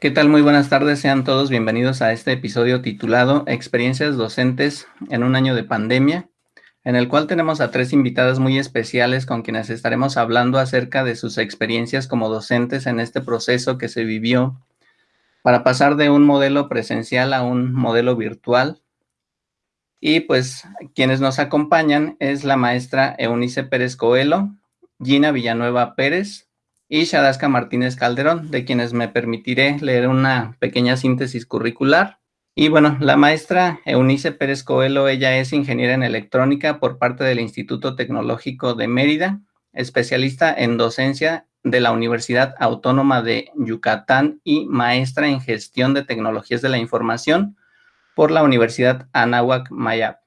¿Qué tal? Muy buenas tardes, sean todos bienvenidos a este episodio titulado Experiencias docentes en un año de pandemia, en el cual tenemos a tres invitadas muy especiales con quienes estaremos hablando acerca de sus experiencias como docentes en este proceso que se vivió para pasar de un modelo presencial a un modelo virtual. Y pues quienes nos acompañan es la maestra Eunice Pérez Coelho, Gina Villanueva Pérez, y Shadaska Martínez Calderón, de quienes me permitiré leer una pequeña síntesis curricular. Y bueno, la maestra Eunice Pérez Coelho, ella es ingeniera en electrónica por parte del Instituto Tecnológico de Mérida, especialista en docencia de la Universidad Autónoma de Yucatán y maestra en gestión de tecnologías de la información por la Universidad Anáhuac Mayap.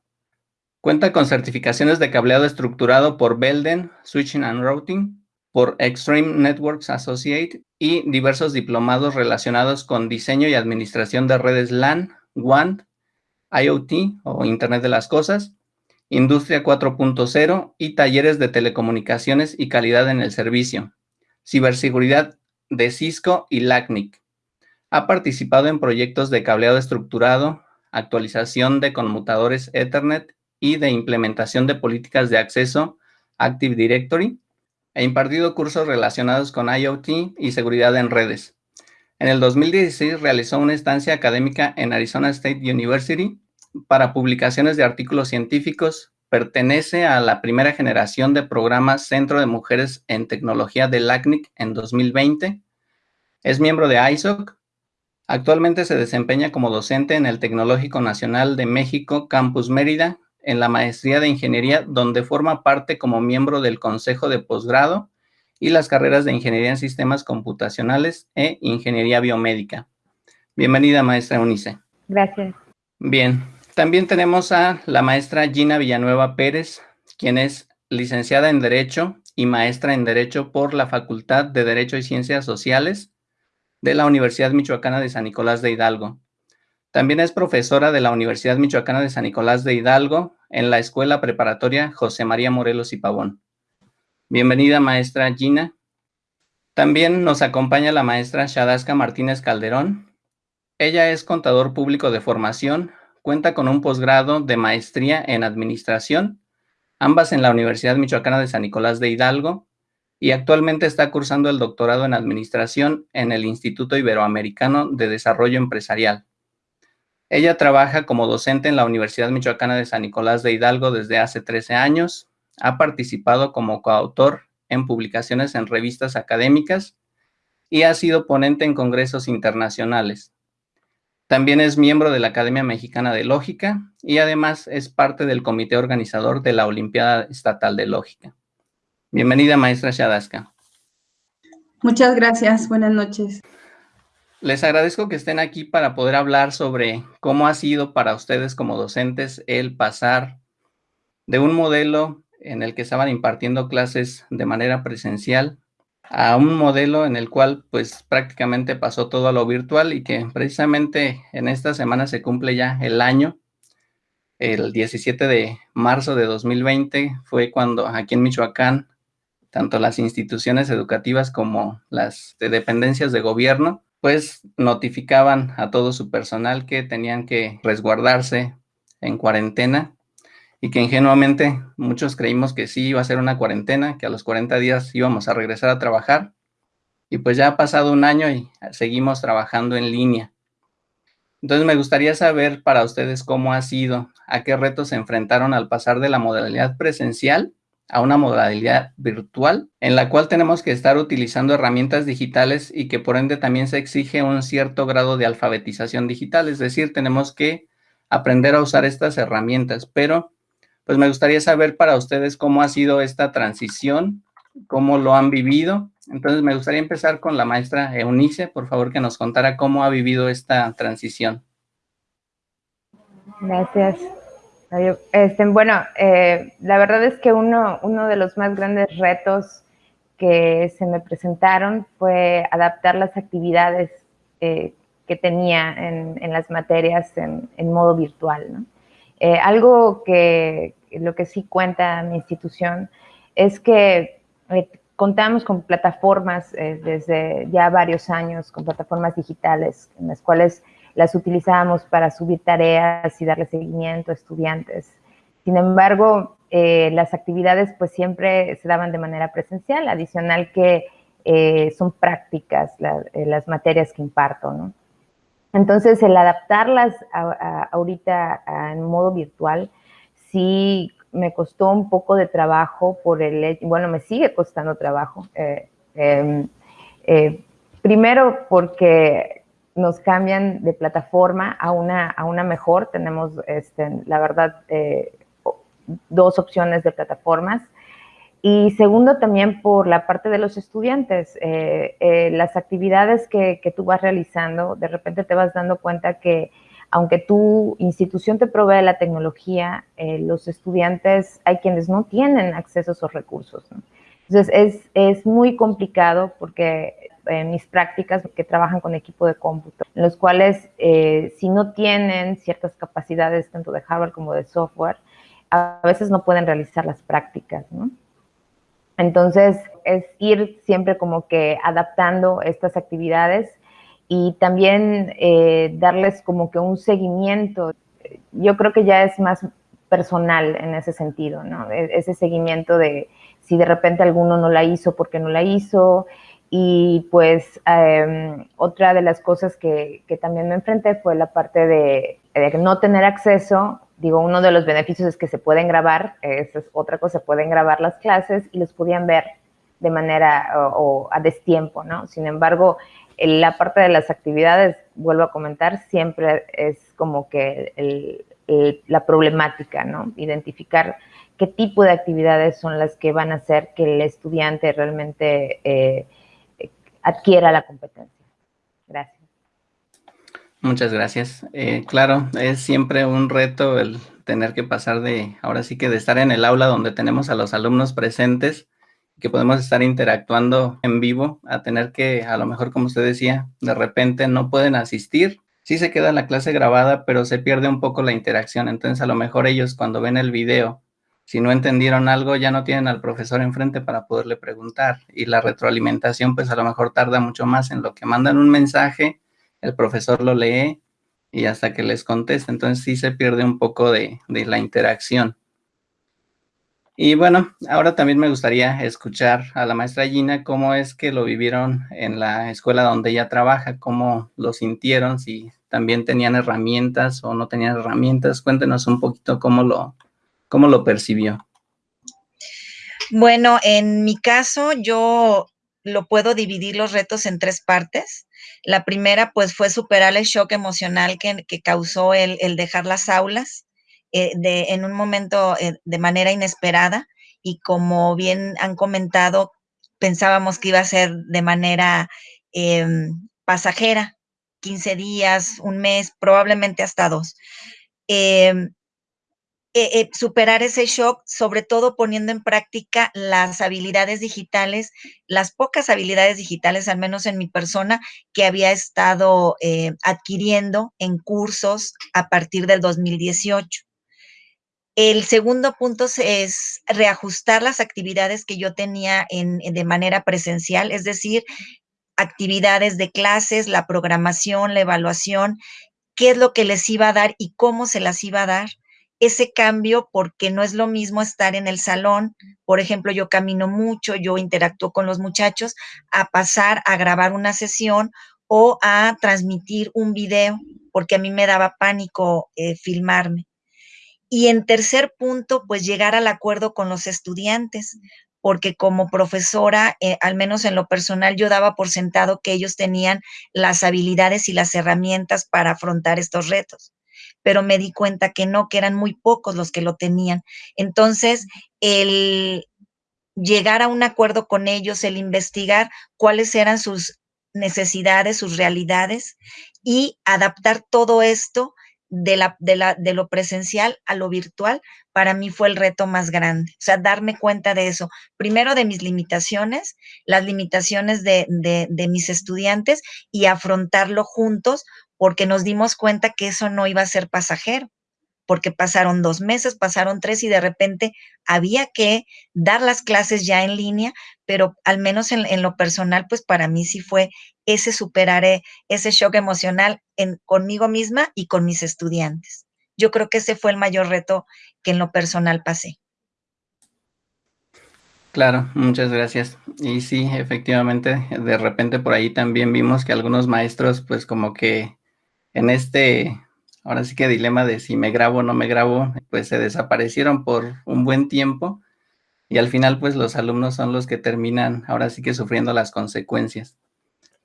Cuenta con certificaciones de cableado estructurado por Belden, Switching and Routing, por Extreme Networks Associate y diversos diplomados relacionados con diseño y administración de redes LAN, WAN, IoT o Internet de las Cosas, Industria 4.0 y talleres de telecomunicaciones y calidad en el servicio, ciberseguridad de Cisco y LACNIC. Ha participado en proyectos de cableado estructurado, actualización de conmutadores Ethernet y de implementación de políticas de acceso Active Directory, e impartido cursos relacionados con IoT y seguridad en redes. En el 2016 realizó una estancia académica en Arizona State University para publicaciones de artículos científicos. Pertenece a la primera generación de programas Centro de Mujeres en Tecnología de LACNIC en 2020. Es miembro de ISOC. Actualmente se desempeña como docente en el Tecnológico Nacional de México, Campus Mérida, en la maestría de ingeniería, donde forma parte como miembro del consejo de posgrado y las carreras de ingeniería en sistemas computacionales e ingeniería biomédica. Bienvenida, maestra Unice. Gracias. Bien, también tenemos a la maestra Gina Villanueva Pérez, quien es licenciada en Derecho y maestra en Derecho por la Facultad de Derecho y Ciencias Sociales de la Universidad Michoacana de San Nicolás de Hidalgo. También es profesora de la Universidad Michoacana de San Nicolás de Hidalgo en la Escuela Preparatoria José María Morelos y Pavón. Bienvenida, maestra Gina. También nos acompaña la maestra Shadaska Martínez Calderón. Ella es contador público de formación, cuenta con un posgrado de maestría en administración, ambas en la Universidad Michoacana de San Nicolás de Hidalgo, y actualmente está cursando el doctorado en administración en el Instituto Iberoamericano de Desarrollo Empresarial. Ella trabaja como docente en la Universidad Michoacana de San Nicolás de Hidalgo desde hace 13 años. Ha participado como coautor en publicaciones en revistas académicas y ha sido ponente en congresos internacionales. También es miembro de la Academia Mexicana de Lógica y además es parte del comité organizador de la Olimpiada Estatal de Lógica. Bienvenida, maestra Shadaska. Muchas gracias. Buenas noches. Les agradezco que estén aquí para poder hablar sobre cómo ha sido para ustedes como docentes el pasar de un modelo en el que estaban impartiendo clases de manera presencial a un modelo en el cual pues prácticamente pasó todo a lo virtual y que precisamente en esta semana se cumple ya el año. El 17 de marzo de 2020 fue cuando aquí en Michoacán, tanto las instituciones educativas como las dependencias de gobierno pues notificaban a todo su personal que tenían que resguardarse en cuarentena y que ingenuamente muchos creímos que sí iba a ser una cuarentena, que a los 40 días íbamos a regresar a trabajar y pues ya ha pasado un año y seguimos trabajando en línea. Entonces me gustaría saber para ustedes cómo ha sido, a qué retos se enfrentaron al pasar de la modalidad presencial a una modalidad virtual en la cual tenemos que estar utilizando herramientas digitales y que por ende también se exige un cierto grado de alfabetización digital, es decir, tenemos que aprender a usar estas herramientas, pero pues me gustaría saber para ustedes cómo ha sido esta transición, cómo lo han vivido. Entonces me gustaría empezar con la maestra Eunice, por favor que nos contara cómo ha vivido esta transición. Gracias. Este, bueno, eh, la verdad es que uno, de los más grandes retos que se me presentaron fue adaptar las actividades eh, que tenía en, las materias en, modo virtual. Eh, algo que lo que sí cuenta mi institución es que contamos con plataformas desde ya varios años, con plataformas digitales en las cuales las utilizábamos para subir tareas y darle seguimiento a estudiantes. Sin embargo, eh, las actividades pues siempre se daban de manera presencial, adicional que eh, son prácticas las materias que imparto, ¿no? Entonces, el adaptarlas ahorita en modo virtual, sí me costó un poco de trabajo por el bueno, me sigue costando trabajo. Eh, em, eh, primero porque nos cambian de plataforma a una, a una mejor, tenemos, este, la verdad, eh, dos opciones de plataformas. Y segundo, también por la parte de los estudiantes, eh, eh, las actividades que, que, tú vas realizando, de repente te vas dando cuenta que aunque tu institución te provee la tecnología, los estudiantes, hay quienes no tienen acceso a esos recursos. Entonces, es, es, muy complicado porque mis prácticas que trabajan con equipo de cómputo, en los cuales si no tienen ciertas capacidades tanto de hardware como de software, a veces no pueden realizar las prácticas, ¿no? Entonces, es ir siempre como que adaptando estas actividades y también eh, darles como que un seguimiento. Yo creo que ya es más personal en ese sentido, ¿no? E-, ese seguimiento de si de repente alguno no la hizo, porque no la hizo. Y pues eh, otra de las cosas que, que, también me enfrenté fue la parte de, de no tener acceso Digo, uno de los beneficios es que se pueden grabar, esa es otra cosa, se pueden grabar las clases y los podían ver de manera o, a destiempo, ¿no? Sin embargo, la parte de las actividades, vuelvo a comentar, siempre es como que la problemática, ¿no? Identificar qué tipo de actividades son las que van a hacer que el estudiante realmente eh, adquiera la competencia. Gracias. Muchas gracias. Eh, claro, es siempre un reto el tener que pasar de, ahora sí que de estar en el aula donde tenemos a los alumnos presentes, que podemos estar interactuando en vivo, a tener que, a lo mejor como usted decía, de repente no pueden asistir. Sí se queda la clase grabada, pero se pierde un poco la interacción. Entonces, a lo mejor ellos cuando ven el video, si no entendieron algo, ya no tienen al profesor enfrente para poderle preguntar. Y la retroalimentación, pues a lo mejor tarda mucho más en lo que mandan un mensaje el profesor lo lee y hasta que les contesta. Entonces sí se pierde un poco de, la interacción. Y bueno, ahora también me gustaría escuchar a la maestra Gina cómo es que lo vivieron en la escuela donde ella trabaja, cómo lo sintieron, si también tenían herramientas o no tenían herramientas. Cuéntenos un poquito cómo lo, cómo lo percibió. Bueno, en mi caso yo lo puedo dividir los retos en tres partes. La primera, pues, fue superar el shock emocional que, causó el, dejar las aulas eh, de, en un momento eh, de manera inesperada y como bien han comentado, pensábamos que iba a ser de manera em, pasajera, 15 días, un mes, probablemente hasta dos. Em, eh, eh, superar ese shock, sobre todo poniendo en práctica las habilidades digitales, las pocas habilidades digitales, al menos en mi persona, que había estado eh, adquiriendo en cursos a partir del 2018. El segundo punto es reajustar las actividades que yo tenía en, de manera presencial, es decir, actividades de clases, la programación, la evaluación, qué es lo que les iba a dar y cómo se las iba a dar ese cambio porque no es lo mismo estar en el salón, por ejemplo, yo camino mucho, yo interactúo con los muchachos, a pasar a grabar una sesión o a transmitir un video, porque a mí me daba pánico eh, filmarme. Y en tercer punto, pues llegar al acuerdo con los estudiantes, porque como profesora, eh, al menos en lo personal, yo daba por sentado que ellos tenían las habilidades y las herramientas para afrontar estos retos pero me di cuenta que no, que eran muy pocos los que lo tenían. Entonces, el llegar a un acuerdo con ellos, el investigar cuáles eran sus necesidades, sus realidades y adaptar todo esto de, lo presencial a lo virtual, para mí fue el reto más grande. O sea, darme cuenta de eso. Primero de mis limitaciones, las limitaciones de, de mis estudiantes y afrontarlo juntos porque nos dimos cuenta que eso no iba a ser pasajero, porque pasaron dos meses, pasaron tres y de repente había que dar las clases ya en línea, pero al menos en, lo personal, pues para mí sí fue ese superar eh, ese shock emocional en, conmigo misma y con mis estudiantes. Yo creo que ese fue el mayor reto que en lo personal pasé. Claro, muchas gracias. Y sí, efectivamente, de repente por ahí también vimos que algunos maestros, pues como que en este, ahora sí que dilema de si me grabo o no me grabo, pues se desaparecieron por un buen tiempo y al final pues los alumnos son los que terminan ahora sí que sufriendo las consecuencias.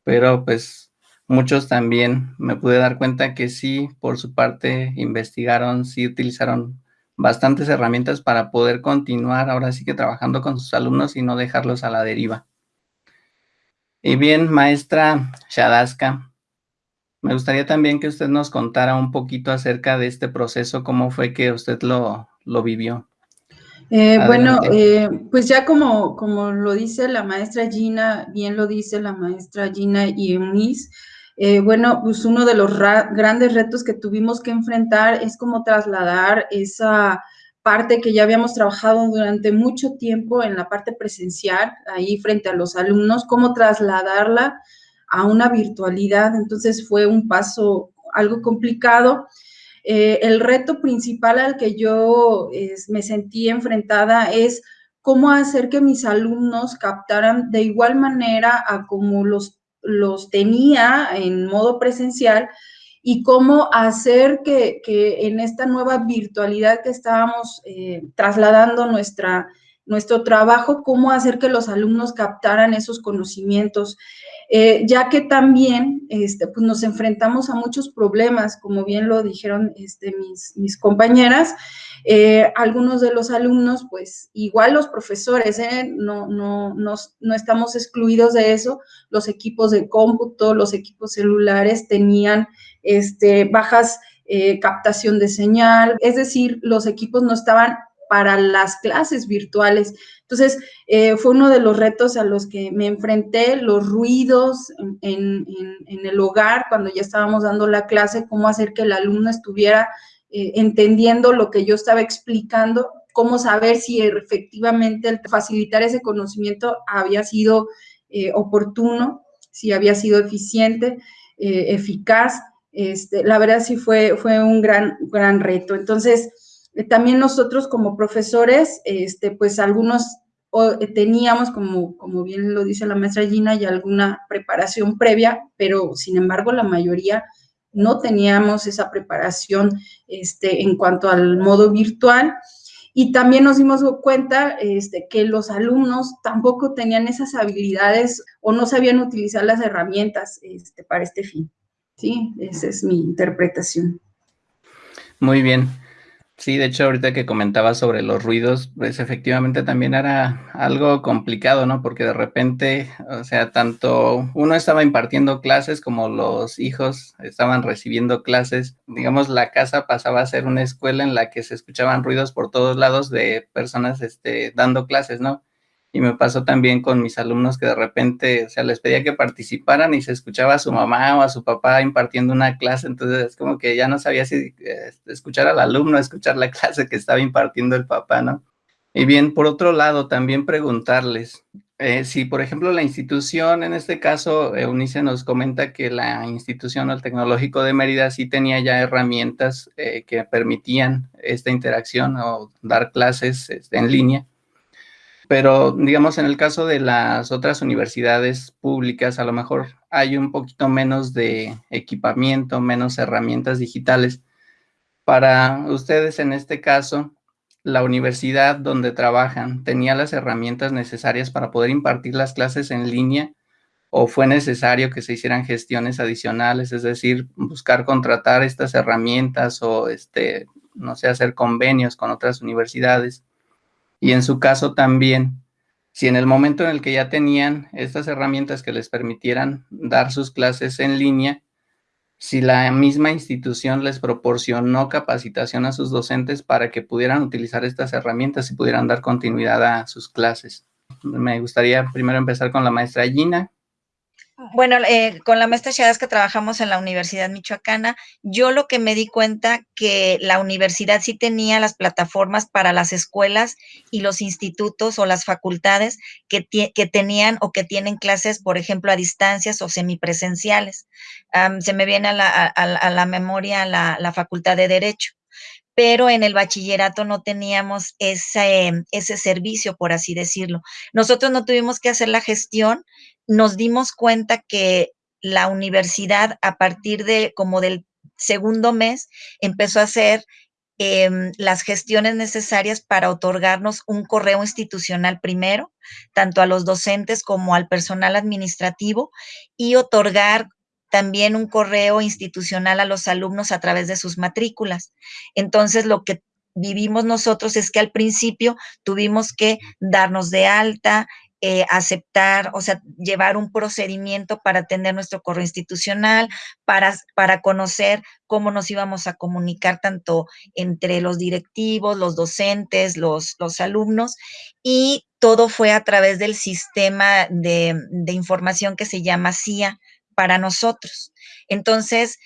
Pero pues muchos también me pude dar cuenta que sí, por su parte, investigaron, sí utilizaron bastantes herramientas para poder continuar ahora sí que trabajando con sus alumnos y no dejarlos a la deriva. Y bien, maestra Shadaska, me gustaría también que usted nos contara un poquito acerca de este proceso, cómo fue que usted lo, lo vivió. Eh, bueno, eh, pues ya como, como lo dice la maestra Gina, bien lo dice la maestra Gina y Eunice, eh, bueno, pues uno de los grandes retos que tuvimos que enfrentar es cómo trasladar esa parte que ya habíamos trabajado durante mucho tiempo en la parte presencial, ahí frente a los alumnos, cómo trasladarla a una virtualidad. Entonces fue un paso algo complicado. Eh, el reto principal al que yo me sentí enfrentada es cómo hacer que mis alumnos captaran de igual manera a como los los tenía en modo presencial y cómo hacer que, en esta nueva virtualidad que estábamos eh, trasladando nuestra, nuestro trabajo, cómo hacer que los alumnos captaran esos conocimientos. Eh, ya que también este, pues nos enfrentamos a muchos problemas, como bien lo dijeron este, mis, compañeras, eh, algunos de los alumnos, pues igual los profesores, ¿eh? no, no, no, no, estamos excluidos de eso, los equipos de cómputo, los equipos celulares tenían este, bajas captación de señal, es decir, los equipos no estaban para las clases virtuales. Entonces, eh, fue uno de los retos a los que me enfrenté, los ruidos en, el hogar, cuando ya estábamos dando la clase, cómo hacer que el alumno estuviera eh, entendiendo lo que yo estaba explicando, cómo saber si efectivamente facilitar ese conocimiento había sido eh, oportuno, si había sido eficiente, eficaz. Este, la verdad sí fue, fue un gran, gran reto. Entonces, eh, también nosotros como profesores, este, pues algunos eh, teníamos, como, como bien lo dice la maestra Gina, ya alguna preparación previa, pero sin embargo la mayoría no teníamos esa preparación este, en cuanto al modo virtual. Y también nos dimos cuenta este, que los alumnos tampoco tenían esas habilidades o no sabían utilizar las herramientas este, para este fin. Sí, esa es mi interpretación. Muy bien. Sí, de hecho, ahorita que comentaba sobre los ruidos, pues efectivamente también era algo complicado, ¿no? Porque de repente, o sea, tanto uno estaba impartiendo clases como los hijos estaban recibiendo clases. Digamos, la casa pasaba a ser una escuela en la que se escuchaban ruidos por todos lados de personas este, dando clases, ¿no? Y me pasó también con mis alumnos que de repente, o sea, les pedía que participaran y se escuchaba a su mamá o a su papá impartiendo una clase, entonces es como que ya no sabía si este, escuchar al alumno, escuchar la clase que estaba impartiendo el papá, ¿no? Y bien, por otro lado, también preguntarles eh, si, por ejemplo, la institución, en este caso, Eunice nos comenta que la institución o el tecnológico de Mérida sí tenía ya herramientas eh, que permitían esta interacción o dar clases este, en línea. Pero, digamos, en el caso de las otras universidades públicas, a lo mejor hay un poquito menos de equipamiento, menos herramientas digitales. Para ustedes, en este caso, la universidad donde trabajan tenía las herramientas necesarias para poder impartir las clases en línea o fue necesario que se hicieran gestiones adicionales, es decir, buscar contratar estas herramientas o, este, no sé, hacer convenios con otras universidades. Y en su caso también, si en el momento en el que ya tenían estas herramientas que les permitieran dar sus clases en línea, si la misma institución les proporcionó capacitación a sus docentes para que pudieran utilizar estas herramientas y pudieran dar continuidad a sus clases. Me gustaría primero empezar con la maestra Gina. Bueno, eh, con la maestra Chadas que trabajamos en la Universidad Michoacana, yo lo que me di cuenta que la universidad sí tenía las plataformas para las escuelas y los institutos o las facultades que, que tenían o que tienen clases, por ejemplo, a distancias o semipresenciales. se me viene a la, memoria la, la Facultad de Derecho pero en el bachillerato no teníamos ese, ese servicio, por así decirlo. Nosotros no tuvimos que hacer la gestión, nos dimos cuenta que la universidad a partir de como del segundo mes empezó a hacer em, las gestiones necesarias para otorgarnos un correo institucional primero, tanto a los docentes como al personal administrativo, y otorgar también un correo institucional a los alumnos a través de sus matrículas. Entonces, lo que vivimos nosotros es que al principio tuvimos que darnos de alta, eh, aceptar, o sea, llevar un procedimiento para tener nuestro correo institucional, para, para conocer cómo nos íbamos a comunicar tanto entre los directivos, los docentes, los, los alumnos, y todo fue a través del sistema de, de información que se llama CIA, para nosotros. Entonces,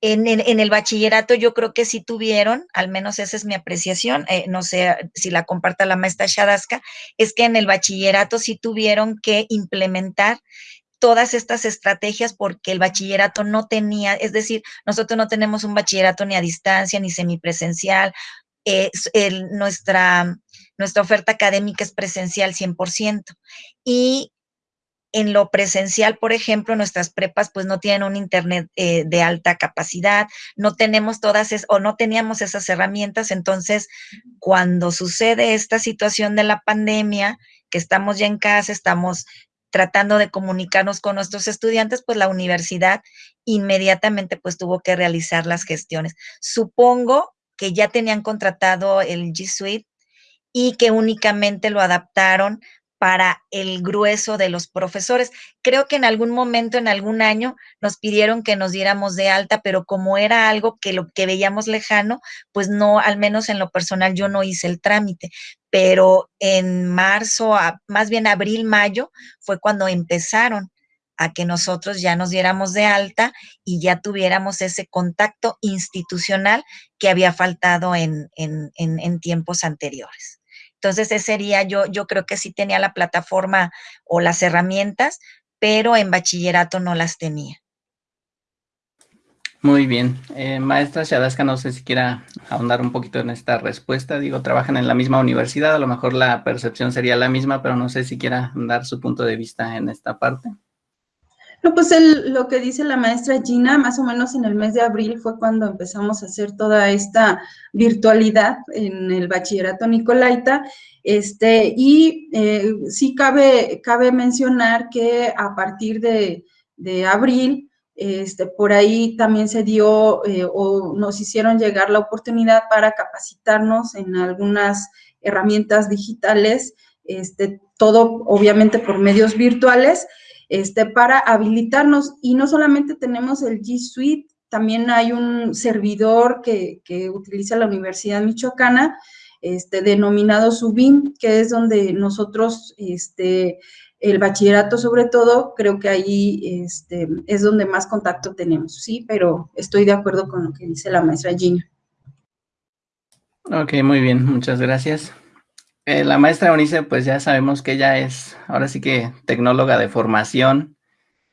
en, el bachillerato yo creo que sí tuvieron, al menos esa es mi apreciación, eh, no sé si la comparta la maestra Shadaska, es que en el bachillerato sí tuvieron que implementar todas estas estrategias porque el bachillerato no tenía, es decir, nosotros no tenemos un bachillerato ni a distancia ni semipresencial, nuestra, nuestra oferta académica es presencial 100%. Y en lo presencial, por ejemplo, nuestras prepas pues no tienen un internet eh, de alta capacidad, no tenemos todas es, o no teníamos esas herramientas, entonces cuando sucede esta situación de la pandemia, que estamos ya en casa, estamos tratando de comunicarnos con nuestros estudiantes, pues la universidad inmediatamente pues tuvo que realizar las gestiones. Supongo que ya tenían contratado el G Suite y que únicamente lo adaptaron para el grueso de los profesores. Creo que en algún momento, en algún año, nos pidieron que nos diéramos de alta, pero como era algo que lo que veíamos lejano, pues no, al menos en lo personal, yo no hice el trámite. Pero en marzo, más bien abril, mayo, fue cuando empezaron a que nosotros ya nos diéramos de alta y ya tuviéramos ese contacto institucional que había faltado en, en tiempos anteriores. Entonces, ese sería, yo, yo creo que sí tenía la plataforma o las herramientas, pero en bachillerato no las tenía. Muy bien. Eh, maestra Shadaska, no sé si quiera ahondar un poquito en esta respuesta. Digo, trabajan en la misma universidad, a lo mejor la percepción sería la misma, pero no sé si quiera dar su punto de vista en esta parte. No, pues lo que dice la maestra Gina, más o menos en el mes de abril fue cuando empezamos a hacer toda esta virtualidad en el bachillerato Nicolaita, este, y eh, sí cabe, cabe mencionar que a partir de, abril, este, por ahí también se dio eh, o nos hicieron llegar la oportunidad para capacitarnos en algunas herramientas digitales, este, todo obviamente por medios virtuales, este, para habilitarnos. Y no solamente tenemos el G Suite, también hay un servidor que, utiliza la Universidad Michoacana, este, denominado Subim, que es donde nosotros, este, el bachillerato sobre todo, creo que ahí este, es donde más contacto tenemos, ¿sí? Pero estoy de acuerdo con lo que dice la maestra Gina. Ok, muy bien, muchas gracias. Eh, la maestra Eunice, pues ya sabemos que ella es ahora sí que tecnóloga de formación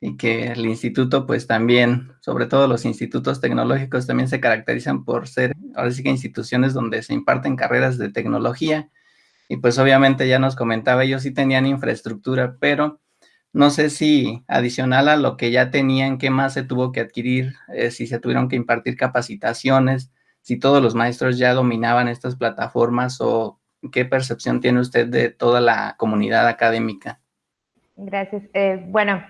y que el instituto, pues también, sobre todo los institutos tecnológicos también se caracterizan por ser ahora sí que instituciones donde se imparten carreras de tecnología. Y pues obviamente ya nos comentaba, ellos sí tenían infraestructura, pero no sé si adicional a lo que ya tenían, qué más se tuvo que adquirir, eh, si se tuvieron que impartir capacitaciones, si todos los maestros ya dominaban estas plataformas o ¿Qué percepción tiene usted de toda la comunidad académica? Gracias. Eh, bueno,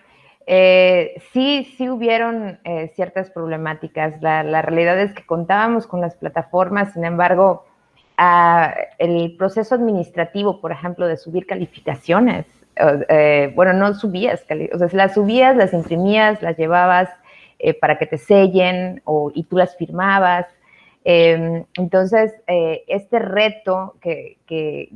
eh, sí, sí hubieron eh, ciertas problemáticas. La, realidad es que contábamos con las plataformas, sin embargo, el proceso administrativo, por ejemplo, de subir calificaciones, bueno, no subías, o sea, las subías, las imprimías, las llevabas para que te sellen o, y tú las firmabas. Em, entonces, eh, este reto que, eh,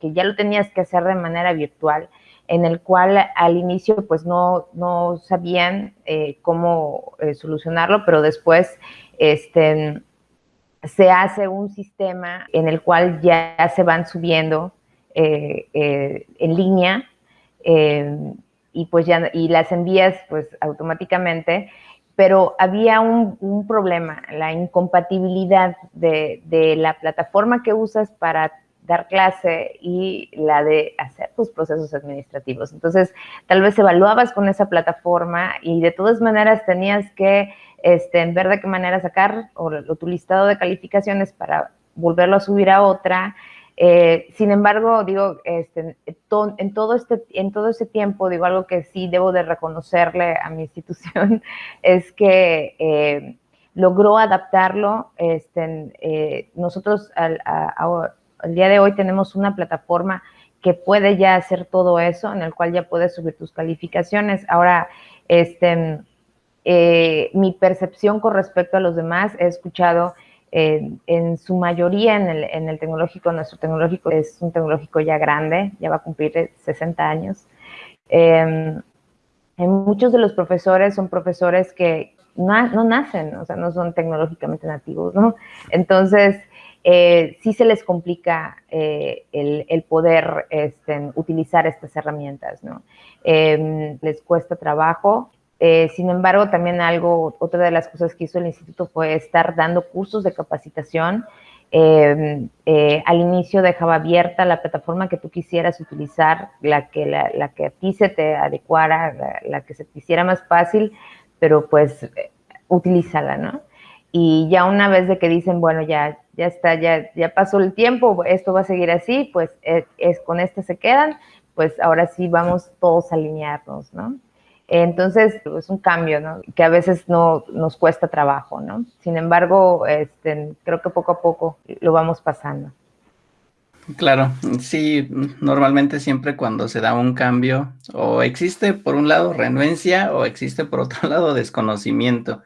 que, ya lo tenías que hacer de manera virtual, en el cual al inicio pues no, no sabían eh, cómo solucionarlo, pero después este, se hace un sistema en el cual ya se van subiendo en línea y pues ya y las envías pues automáticamente, pero había un, problema, la incompatibilidad de, de la plataforma que usas para dar clase y la de hacer tus procesos administrativos. Entonces, tal vez evaluabas con esa plataforma y de todas maneras tenías que este, ver de qué manera sacar o, tu listado de calificaciones para volverlo a subir a otra. Eh, sin embargo, digo, este, en, todo este, en todo ese tiempo, digo, algo que sí debo de reconocerle a mi institución es que eh, logró adaptarlo. Este, eh, nosotros al, a, el día de hoy tenemos una plataforma que puede ya hacer todo eso, en el cual ya puedes subir tus calificaciones. Ahora, este, mi percepción con respecto a los demás, he escuchado eh, en su mayoría en el, en el, tecnológico, nuestro tecnológico es un tecnológico ya grande, ya va a cumplir 60 años. Eh, muchos de los profesores son profesores que no, no, nacen, o sea, no son tecnológicamente nativos, ¿no? Entonces, eh, sí se les complica eh, el, poder este, utilizar estas herramientas, ¿no? Em, les cuesta trabajo. Eh, sin embargo, también algo, otra de las cosas que hizo el instituto fue estar dando cursos de capacitación. Em, al inicio dejaba abierta la plataforma que tú quisieras utilizar, la que, la, que a ti se te adecuara, la, que se te hiciera más fácil, pero pues utilízala, ¿no? Y ya una vez de que dicen, bueno, ya, ya está, ya, ya pasó el tiempo, esto va a seguir así, pues es, es, con este se quedan, pues ahora sí vamos todos a alinearnos, ¿no? Entonces, es un cambio, ¿no? Que a veces no nos cuesta trabajo, ¿no? Sin embargo, este, creo que poco a poco lo vamos pasando. Claro, sí, normalmente siempre cuando se da un cambio, o existe por un lado renuencia, o existe por otro lado desconocimiento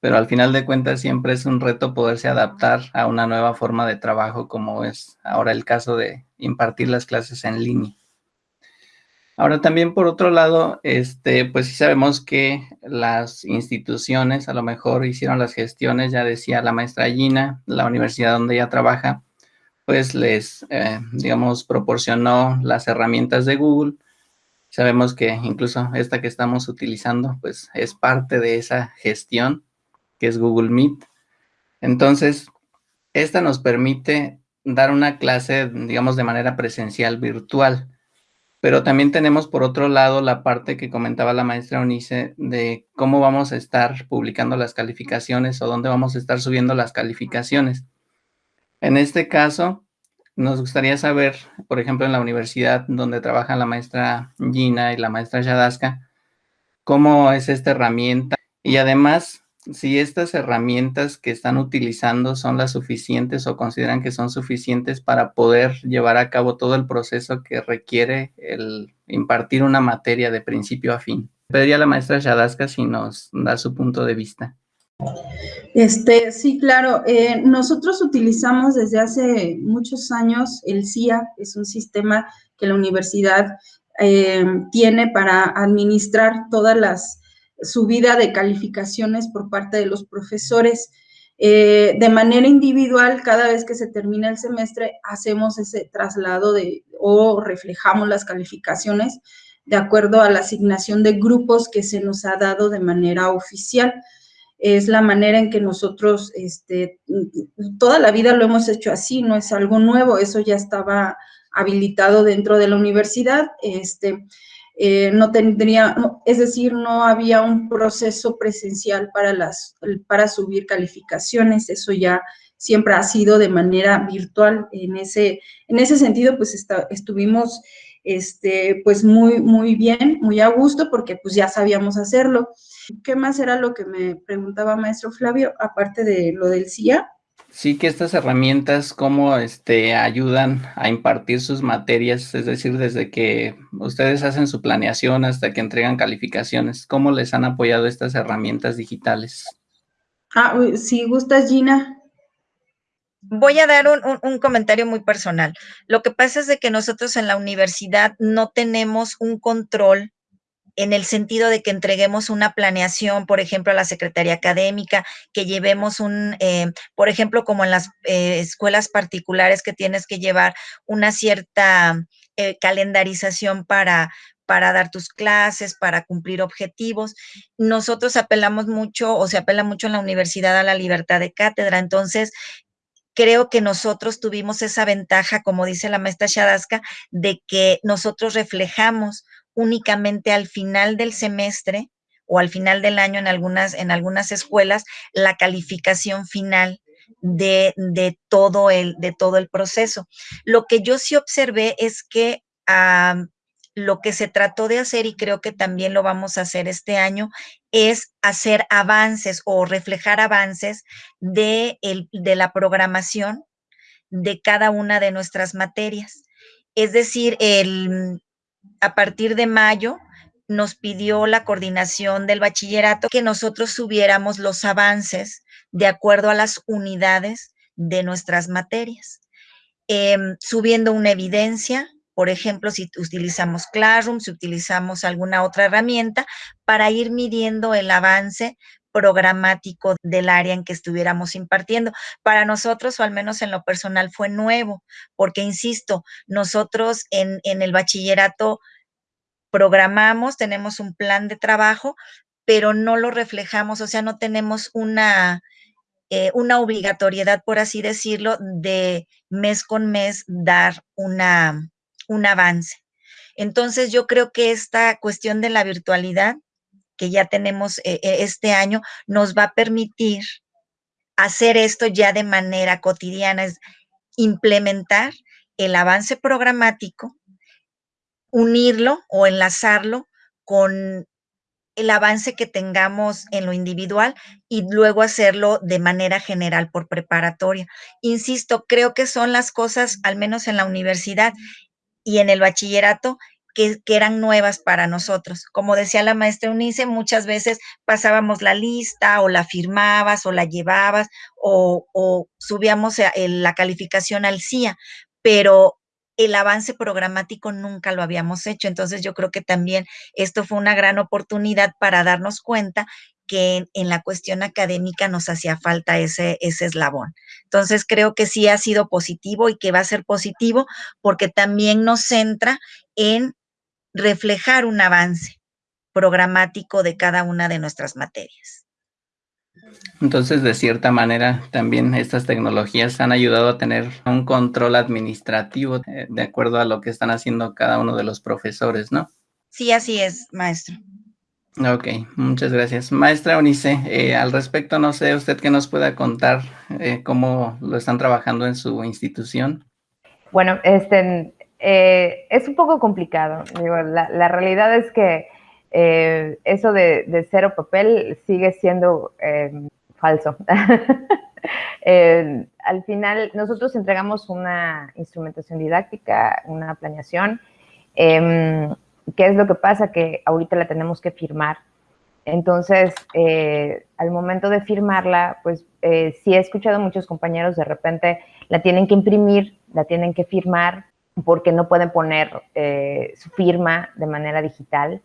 pero al final de cuentas siempre es un reto poderse adaptar a una nueva forma de trabajo como es ahora el caso de impartir las clases en línea. Ahora también por otro lado, este, pues sí sabemos que las instituciones a lo mejor hicieron las gestiones, ya decía la maestra Gina, la universidad donde ella trabaja, pues les, eh, digamos, proporcionó las herramientas de Google. Sabemos que incluso esta que estamos utilizando, pues es parte de esa gestión que es Google Meet. Entonces, esta nos permite dar una clase, digamos, de manera presencial virtual. Pero también tenemos por otro lado la parte que comentaba la maestra Unice de cómo vamos a estar publicando las calificaciones o dónde vamos a estar subiendo las calificaciones. En este caso, nos gustaría saber, por ejemplo, en la universidad donde trabaja la maestra Gina y la maestra Yadaska, cómo es esta herramienta y además si estas herramientas que están utilizando son las suficientes o consideran que son suficientes para poder llevar a cabo todo el proceso que requiere el impartir una materia de principio a fin. Pediría a la maestra Shadaska si nos da su punto de vista. Este, sí, claro. Eh, nosotros utilizamos desde hace muchos años el CIA, es un sistema que la universidad eh, tiene para administrar todas las subida de calificaciones por parte de los profesores. Eh, de manera individual, cada vez que se termina el semestre, hacemos ese traslado de o reflejamos las calificaciones de acuerdo a la asignación de grupos que se nos ha dado de manera oficial. Es la manera en que nosotros, este, toda la vida lo hemos hecho así, no es algo nuevo, eso ya estaba habilitado dentro de la universidad. Este, eh, no tendría, es decir, no había un proceso presencial para, las, para subir calificaciones, eso ya siempre ha sido de manera virtual. En ese, en ese sentido, pues estuvimos este, pues muy, muy bien, muy a gusto, porque pues ya sabíamos hacerlo. ¿Qué más era lo que me preguntaba maestro Flavio, aparte de lo del CIA? Sí, que estas herramientas, ¿cómo este, ayudan a impartir sus materias? Es decir, desde que ustedes hacen su planeación hasta que entregan calificaciones, ¿cómo les han apoyado estas herramientas digitales? Ah, si gustas, Gina. voy a dar un, comentario muy personal. Lo que pasa es de que nosotros en la universidad no tenemos un control en el sentido de que entreguemos una planeación, por ejemplo, a la Secretaría Académica, que llevemos un, eh, por ejemplo, como en las eh, escuelas particulares que tienes que llevar una cierta eh, calendarización para, para dar tus clases, para cumplir objetivos. Nosotros apelamos mucho o se apela mucho en la universidad a la libertad de cátedra. Entonces, creo que nosotros tuvimos esa ventaja, como dice la maestra Shadaska, de que nosotros reflejamos únicamente al final del semestre o al final del año en algunas, en algunas escuelas la calificación final de, todo el, de todo el proceso. Lo que yo sí observé es que lo que se trató de hacer, y creo que también lo vamos a hacer este año, es hacer avances o reflejar avances de, de la programación de cada una de nuestras materias. Es decir, el, a partir de mayo nos pidió la coordinación del bachillerato que nosotros subiéramos los avances de acuerdo a las unidades de nuestras materias, em, subiendo una evidencia, por ejemplo, si utilizamos Classroom, si utilizamos alguna otra herramienta, para ir midiendo el avance programático del área en que estuviéramos impartiendo. Para nosotros, o al menos en lo personal, fue nuevo, porque, insisto, nosotros en, el bachillerato programamos, tenemos un plan de trabajo, pero no lo reflejamos, o sea, no tenemos una, eh, una obligatoriedad, por así decirlo, de mes con mes dar una, un avance. Entonces, yo creo que esta cuestión de la virtualidad que ya tenemos eh, eh, este año nos va a permitir hacer esto ya de manera cotidiana, es implementar el avance programático, unirlo o enlazarlo con el avance que tengamos en lo individual y luego hacerlo de manera general por preparatoria. Insisto, creo que son las cosas, al menos en la universidad y en el bachillerato, que, eran nuevas para nosotros. Como decía la maestra Unice, muchas veces pasábamos la lista o la firmabas o la llevabas o, subíamos la calificación al CIA, pero el avance programático nunca lo habíamos hecho. Entonces yo creo que también esto fue una gran oportunidad para darnos cuenta que en, la cuestión académica nos hacía falta ese, ese eslabón. Entonces creo que sí ha sido positivo y que va a ser positivo porque también nos centra en reflejar un avance programático de cada una de nuestras materias. Entonces, de cierta manera, también estas tecnologías han ayudado a tener un control administrativo eh, de acuerdo a lo que están haciendo cada uno de los profesores, ¿no? Sí, así es, maestro. Ok, muchas gracias. Maestra Unice, eh, al respecto, no sé, usted que nos pueda contar eh, cómo lo están trabajando en su institución. Bueno, este, eh, es un poco complicado. la, realidad es que eh, eso de, cero papel sigue siendo em, falso. al final, nosotros entregamos una instrumentación didáctica, una planeación. Em, ¿Qué es lo que pasa? Que ahorita la tenemos que firmar. Entonces, eh, al momento de firmarla, pues sí he escuchado a muchos compañeros de repente la tienen que imprimir, la tienen que firmar, porque no pueden poner eh, su firma de manera digital.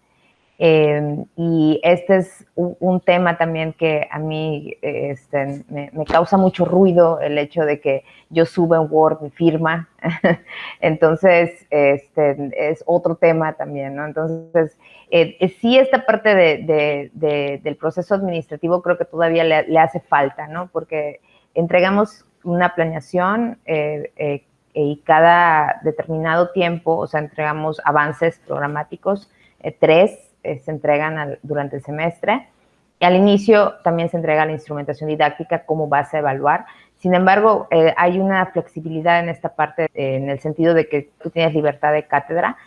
Eh, y este es un, tema también que a mí este, me, causa mucho ruido, el hecho de que yo suba en Word mi firma. Entonces, este, es otro tema también, ¿no? Entonces, eh, sí esta parte del proceso administrativo creo que todavía le, hace falta, ¿no? Porque entregamos una planeación y cada determinado tiempo, o sea, entregamos avances programáticos, eh, tres eh, se entregan durante el semestre. Y al inicio también se entrega la instrumentación didáctica como base a evaluar. Sin embargo, eh, hay una flexibilidad en esta parte, en el sentido de que tú tienes libertad de cátedra.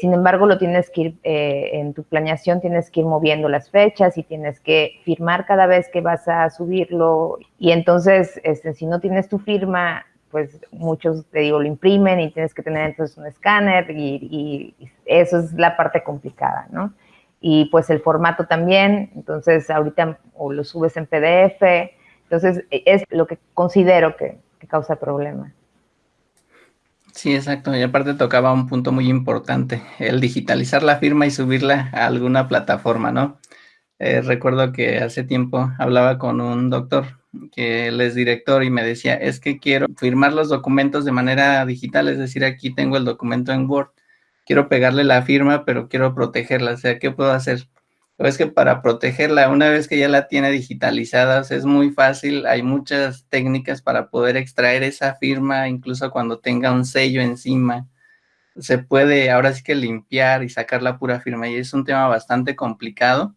sin embargo, lo tienes que ir, en tu planeación tienes que ir moviendo las fechas y tienes que firmar cada vez que vas a subirlo. Y entonces, este, si no tienes tu firma pues muchos, te digo, lo imprimen y tienes que tener entonces un escáner y, eso es la parte complicada, ¿no? Y pues el formato también, entonces ahorita o lo subes en PDF, entonces e, es lo que considero que, causa problemas. Sí, exacto. Y aparte tocaba un punto muy importante, el digitalizar la firma y subirla a alguna plataforma, ¿no? Eh, recuerdo que hace tiempo hablaba con un doctor que él es director y me decía, es que quiero firmar los documentos de manera digital, es decir, aquí tengo el documento en Word, quiero pegarle la firma, pero quiero protegerla, o sea, ¿qué puedo hacer? es que para protegerla, una vez que ya la tiene digitalizada, es muy fácil, hay muchas técnicas para poder extraer esa firma, incluso cuando tenga un sello encima, se puede ahora sí que limpiar y sacar la pura firma, y es un tema bastante complicado,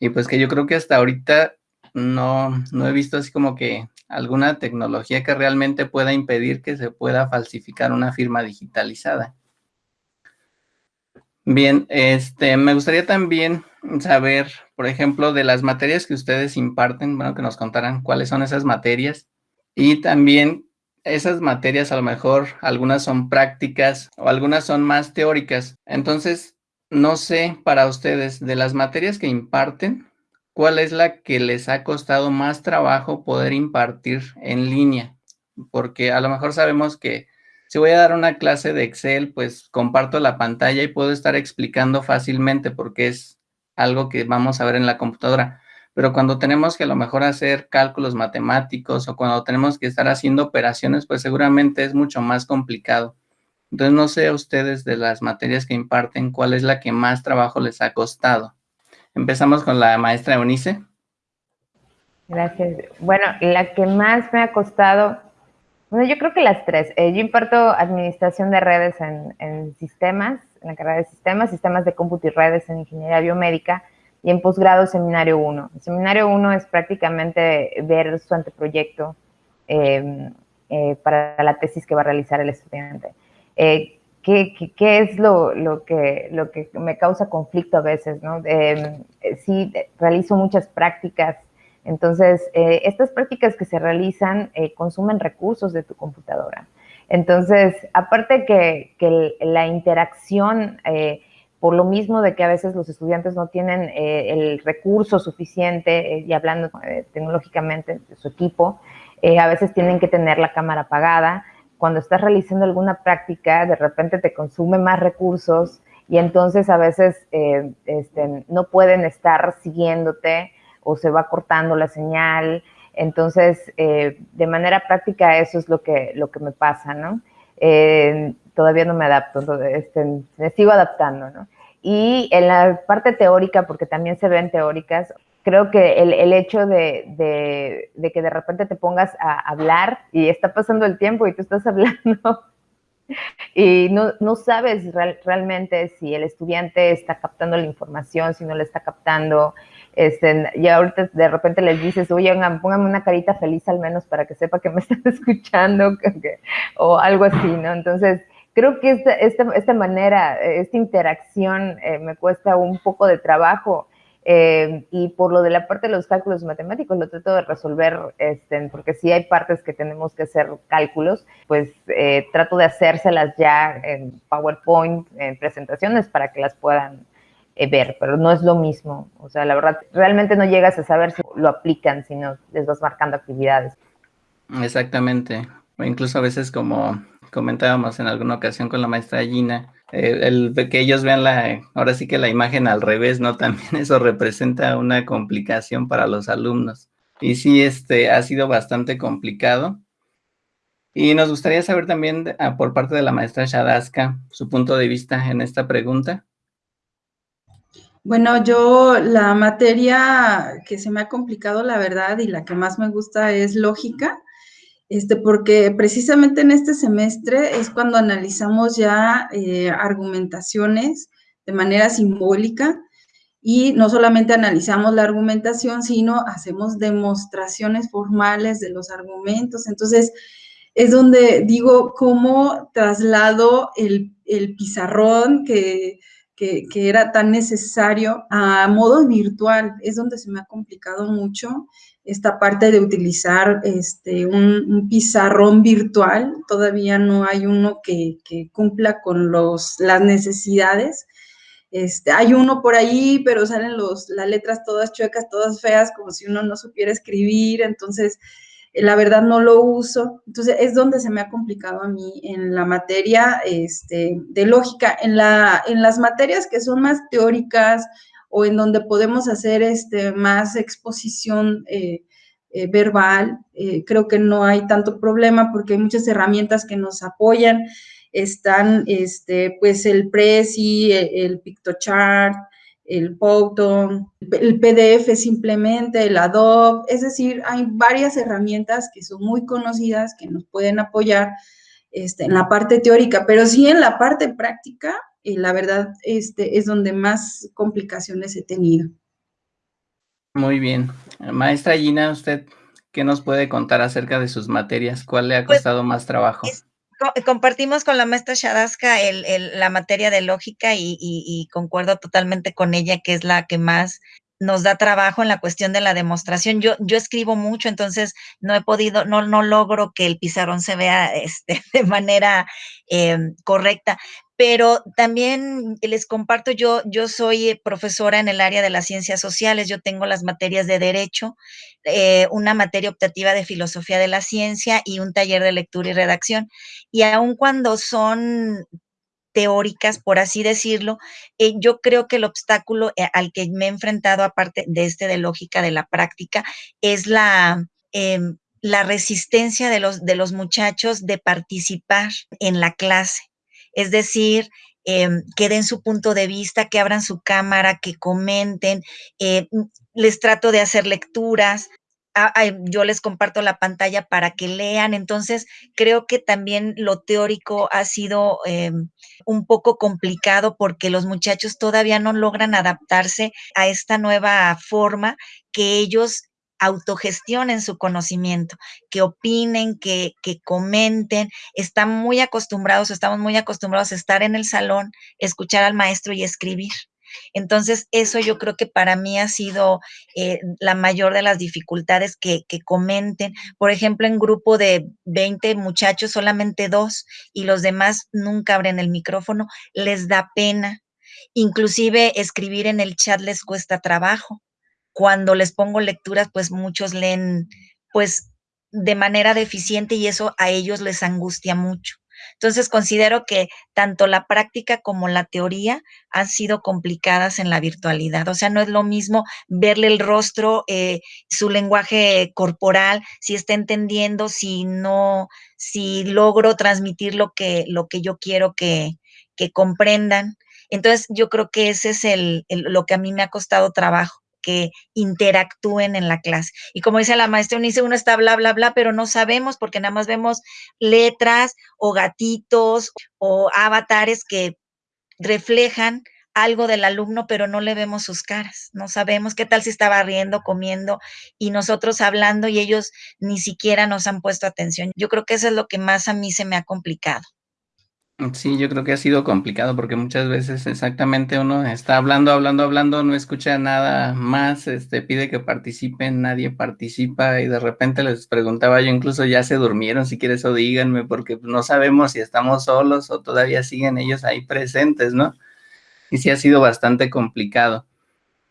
y pues que yo creo que hasta ahorita no, no he visto así como que alguna tecnología que realmente pueda impedir que se pueda falsificar una firma digitalizada. Bien, este, me gustaría también saber, por ejemplo, de las materias que ustedes imparten, bueno, que nos contaran cuáles son esas materias y también esas materias a lo mejor algunas son prácticas o algunas son más teóricas. Entonces, no sé para ustedes de las materias que imparten, ¿cuál es la que les ha costado más trabajo poder impartir en línea? Porque a lo mejor sabemos que si voy a dar una clase de Excel, pues comparto la pantalla y puedo estar explicando fácilmente porque es algo que vamos a ver en la computadora. Pero cuando tenemos que a lo mejor hacer cálculos matemáticos o cuando tenemos que estar haciendo operaciones, pues seguramente es mucho más complicado. Entonces, no sé a ustedes de las materias que imparten, cuál es la que más trabajo les ha costado. Empezamos con la maestra Eunice. Gracias. Bueno, la que más me ha costado bueno, yo creo que las tres. Eh, yo imparto administración de redes en, sistemas, en la carrera de sistemas, sistemas de cómputo y redes en ingeniería biomédica y en posgrado seminario 1. El seminario 1 es prácticamente ver su anteproyecto em, eh, para la tesis que va a realizar el estudiante. Eh, ¿qué, es lo, que, lo que me causa conflicto a veces? ¿no? Em, sí, realizo muchas prácticas entonces, eh, estas prácticas que se realizan eh, consumen recursos de tu computadora. Entonces, aparte que, que la interacción, eh, por lo mismo de que a veces los estudiantes no tienen el recurso suficiente, y hablando tecnológicamente de su equipo, a veces tienen que tener la cámara apagada. Cuando estás realizando alguna práctica, de repente te consume más recursos y entonces a veces este, no pueden estar siguiéndote o se va cortando la señal. Entonces, eh, de manera práctica eso es lo que, lo que me pasa, ¿no? Eh, todavía no me adapto, este, me sigo adaptando, ¿no? Y en la parte teórica, porque también se ven teóricas, creo que el, hecho de, que de repente te pongas a hablar y está pasando el tiempo y tú estás hablando y no, sabes realmente si el estudiante está captando la información, si no la está captando, este, y ahorita de repente les dices, oye, póngame una carita feliz al menos para que sepa que me están escuchando, o algo así, ¿no? Entonces, creo que esta, esta, esta manera, esta interacción eh, me cuesta un poco de trabajo. Eh, y por lo de la parte de los cálculos matemáticos, lo trato de resolver, este, porque si hay partes que tenemos que hacer cálculos, pues eh, trato de hacérselas ya en PowerPoint, en presentaciones, para que las puedan eh, ver, pero no es lo mismo. O sea, la verdad, realmente no llegas a saber si lo aplican, sino les vas marcando actividades. Exactamente. O incluso a veces como comentábamos en alguna ocasión con la maestra Gina, el, que ellos vean la, ahora sí que la imagen al revés, ¿no? También eso representa una complicación para los alumnos. Y sí, este ha sido bastante complicado. Y nos gustaría saber también ah, por parte de la maestra Shadaska su punto de vista en esta pregunta. Bueno, yo la materia que se me ha complicado, la verdad, y la que más me gusta es lógica, este, porque precisamente en este semestre es cuando analizamos ya eh, argumentaciones de manera simbólica y no solamente analizamos la argumentación, sino hacemos demostraciones formales de los argumentos. Entonces, es donde digo cómo traslado el, el pizarrón que que, era tan necesario a modo virtual. Es donde se me ha complicado mucho esta parte de utilizar este, un, pizarrón virtual. Todavía no hay uno que, cumpla con los, las necesidades. Este, hay uno por ahí, pero salen los, las letras todas chuecas, todas feas, como si uno no supiera escribir. Entonces, la verdad no lo uso. Entonces, es donde se me ha complicado a mí en la materia este, de lógica. En, la, en las materias que son más teóricas o en donde podemos hacer este, más exposición eh, eh, verbal, eh, creo que no hay tanto problema porque hay muchas herramientas que nos apoyan. Están, este, pues, el Prezi, el, el PictoChart, el Photon, el PDF simplemente, el Adobe, es decir, hay varias herramientas que son muy conocidas que nos pueden apoyar este, en la parte teórica, pero sí en la parte práctica, eh, la verdad, este, es donde más complicaciones he tenido. Muy bien. Maestra Gina, ¿usted qué nos puede contar acerca de sus materias? ¿Cuál le ha pues, costado más trabajo? compartimos con la maestra Shadaska el, la materia de lógica y, concuerdo totalmente con ella que es la que más nos da trabajo en la cuestión de la demostración. Yo, yo escribo mucho, entonces no he podido, no, no logro que el pizarrón se vea este, de manera em, correcta, pero también les comparto, yo, yo soy eh, profesora en el área de las ciencias sociales, yo tengo las materias de derecho, eh, una materia optativa de filosofía de la ciencia y un taller de lectura y redacción. Y aun cuando son teóricas, por así decirlo, eh, yo creo que el obstáculo al que me he enfrentado, aparte de este de lógica de la práctica, es la... Em, la resistencia de los, de los muchachos de participar en la clase es decir, em, que den su punto de vista, que abran su cámara, que comenten. Eh, les trato de hacer lecturas. Ah, yo les comparto la pantalla para que lean. Entonces, creo que también lo teórico ha sido em, un poco complicado porque los muchachos todavía no logran adaptarse a esta nueva forma que ellos autogestionen su conocimiento, que opinen, que, que comenten. Están muy acostumbrados, estamos muy acostumbrados a estar en el salón, escuchar al maestro y escribir. Entonces, eso yo creo que para mí ha sido eh, la mayor de las dificultades que, que, comenten. Por ejemplo, en grupo de 20 muchachos, solamente dos y los demás nunca abren el micrófono, les da pena. Inclusive escribir en el chat les cuesta trabajo cuando les pongo lecturas, pues muchos leen pues de manera deficiente y eso a ellos les angustia mucho. Entonces considero que tanto la práctica como la teoría han sido complicadas en la virtualidad. O sea, no es lo mismo verle el rostro, eh, su lenguaje corporal, si está entendiendo, si no, si logro transmitir lo que, lo que yo quiero que, que comprendan. Entonces yo creo que ese es el, lo que a mí me ha costado trabajo que interactúen en la clase. Y como dice la maestra dice uno está bla, bla, bla, pero no sabemos porque nada más vemos letras o gatitos o avatares que reflejan algo del alumno, pero no le vemos sus caras. No sabemos qué tal si estaba riendo, comiendo y nosotros hablando y ellos ni siquiera nos han puesto atención. Yo creo que eso es lo que más a mí se me ha complicado. Sí, yo creo que ha sido complicado porque muchas veces exactamente uno está hablando, hablando, hablando, no escucha nada más, este, pide que participen, nadie participa y de repente les preguntaba yo, incluso ya se durmieron, si quieres o díganme, porque no sabemos si estamos solos o todavía siguen ellos ahí presentes, ¿no? Y sí ha sido bastante complicado.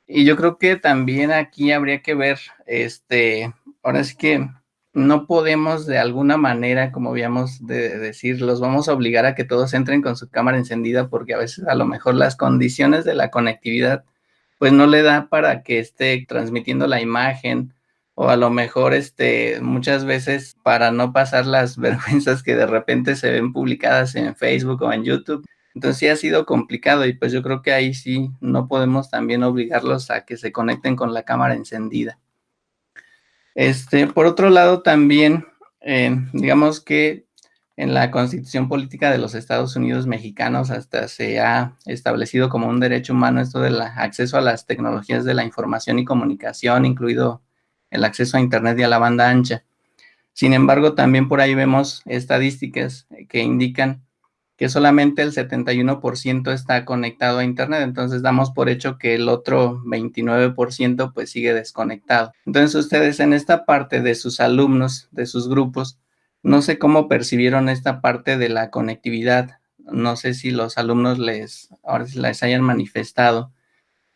Y yo creo que también aquí habría que ver, este, ahora sí que no podemos de alguna manera, como habíamos de decir, los vamos a obligar a que todos entren con su cámara encendida porque a veces a lo mejor las condiciones de la conectividad pues no le da para que esté transmitiendo la imagen o a lo mejor este muchas veces para no pasar las vergüenzas que de repente se ven publicadas en Facebook o en YouTube. Entonces sí ha sido complicado y pues yo creo que ahí sí no podemos también obligarlos a que se conecten con la cámara encendida. Este, por otro lado, también, eh, digamos que en la Constitución Política de los Estados Unidos Mexicanos hasta se ha establecido como un derecho humano esto del acceso a las tecnologías de la información y comunicación, incluido el acceso a Internet y a la banda ancha. Sin embargo, también por ahí vemos estadísticas que indican que solamente el 71% está conectado a Internet, entonces damos por hecho que el otro 29% pues sigue desconectado. Entonces ustedes en esta parte de sus alumnos, de sus grupos, no sé cómo percibieron esta parte de la conectividad, no sé si los alumnos les, ahora les hayan manifestado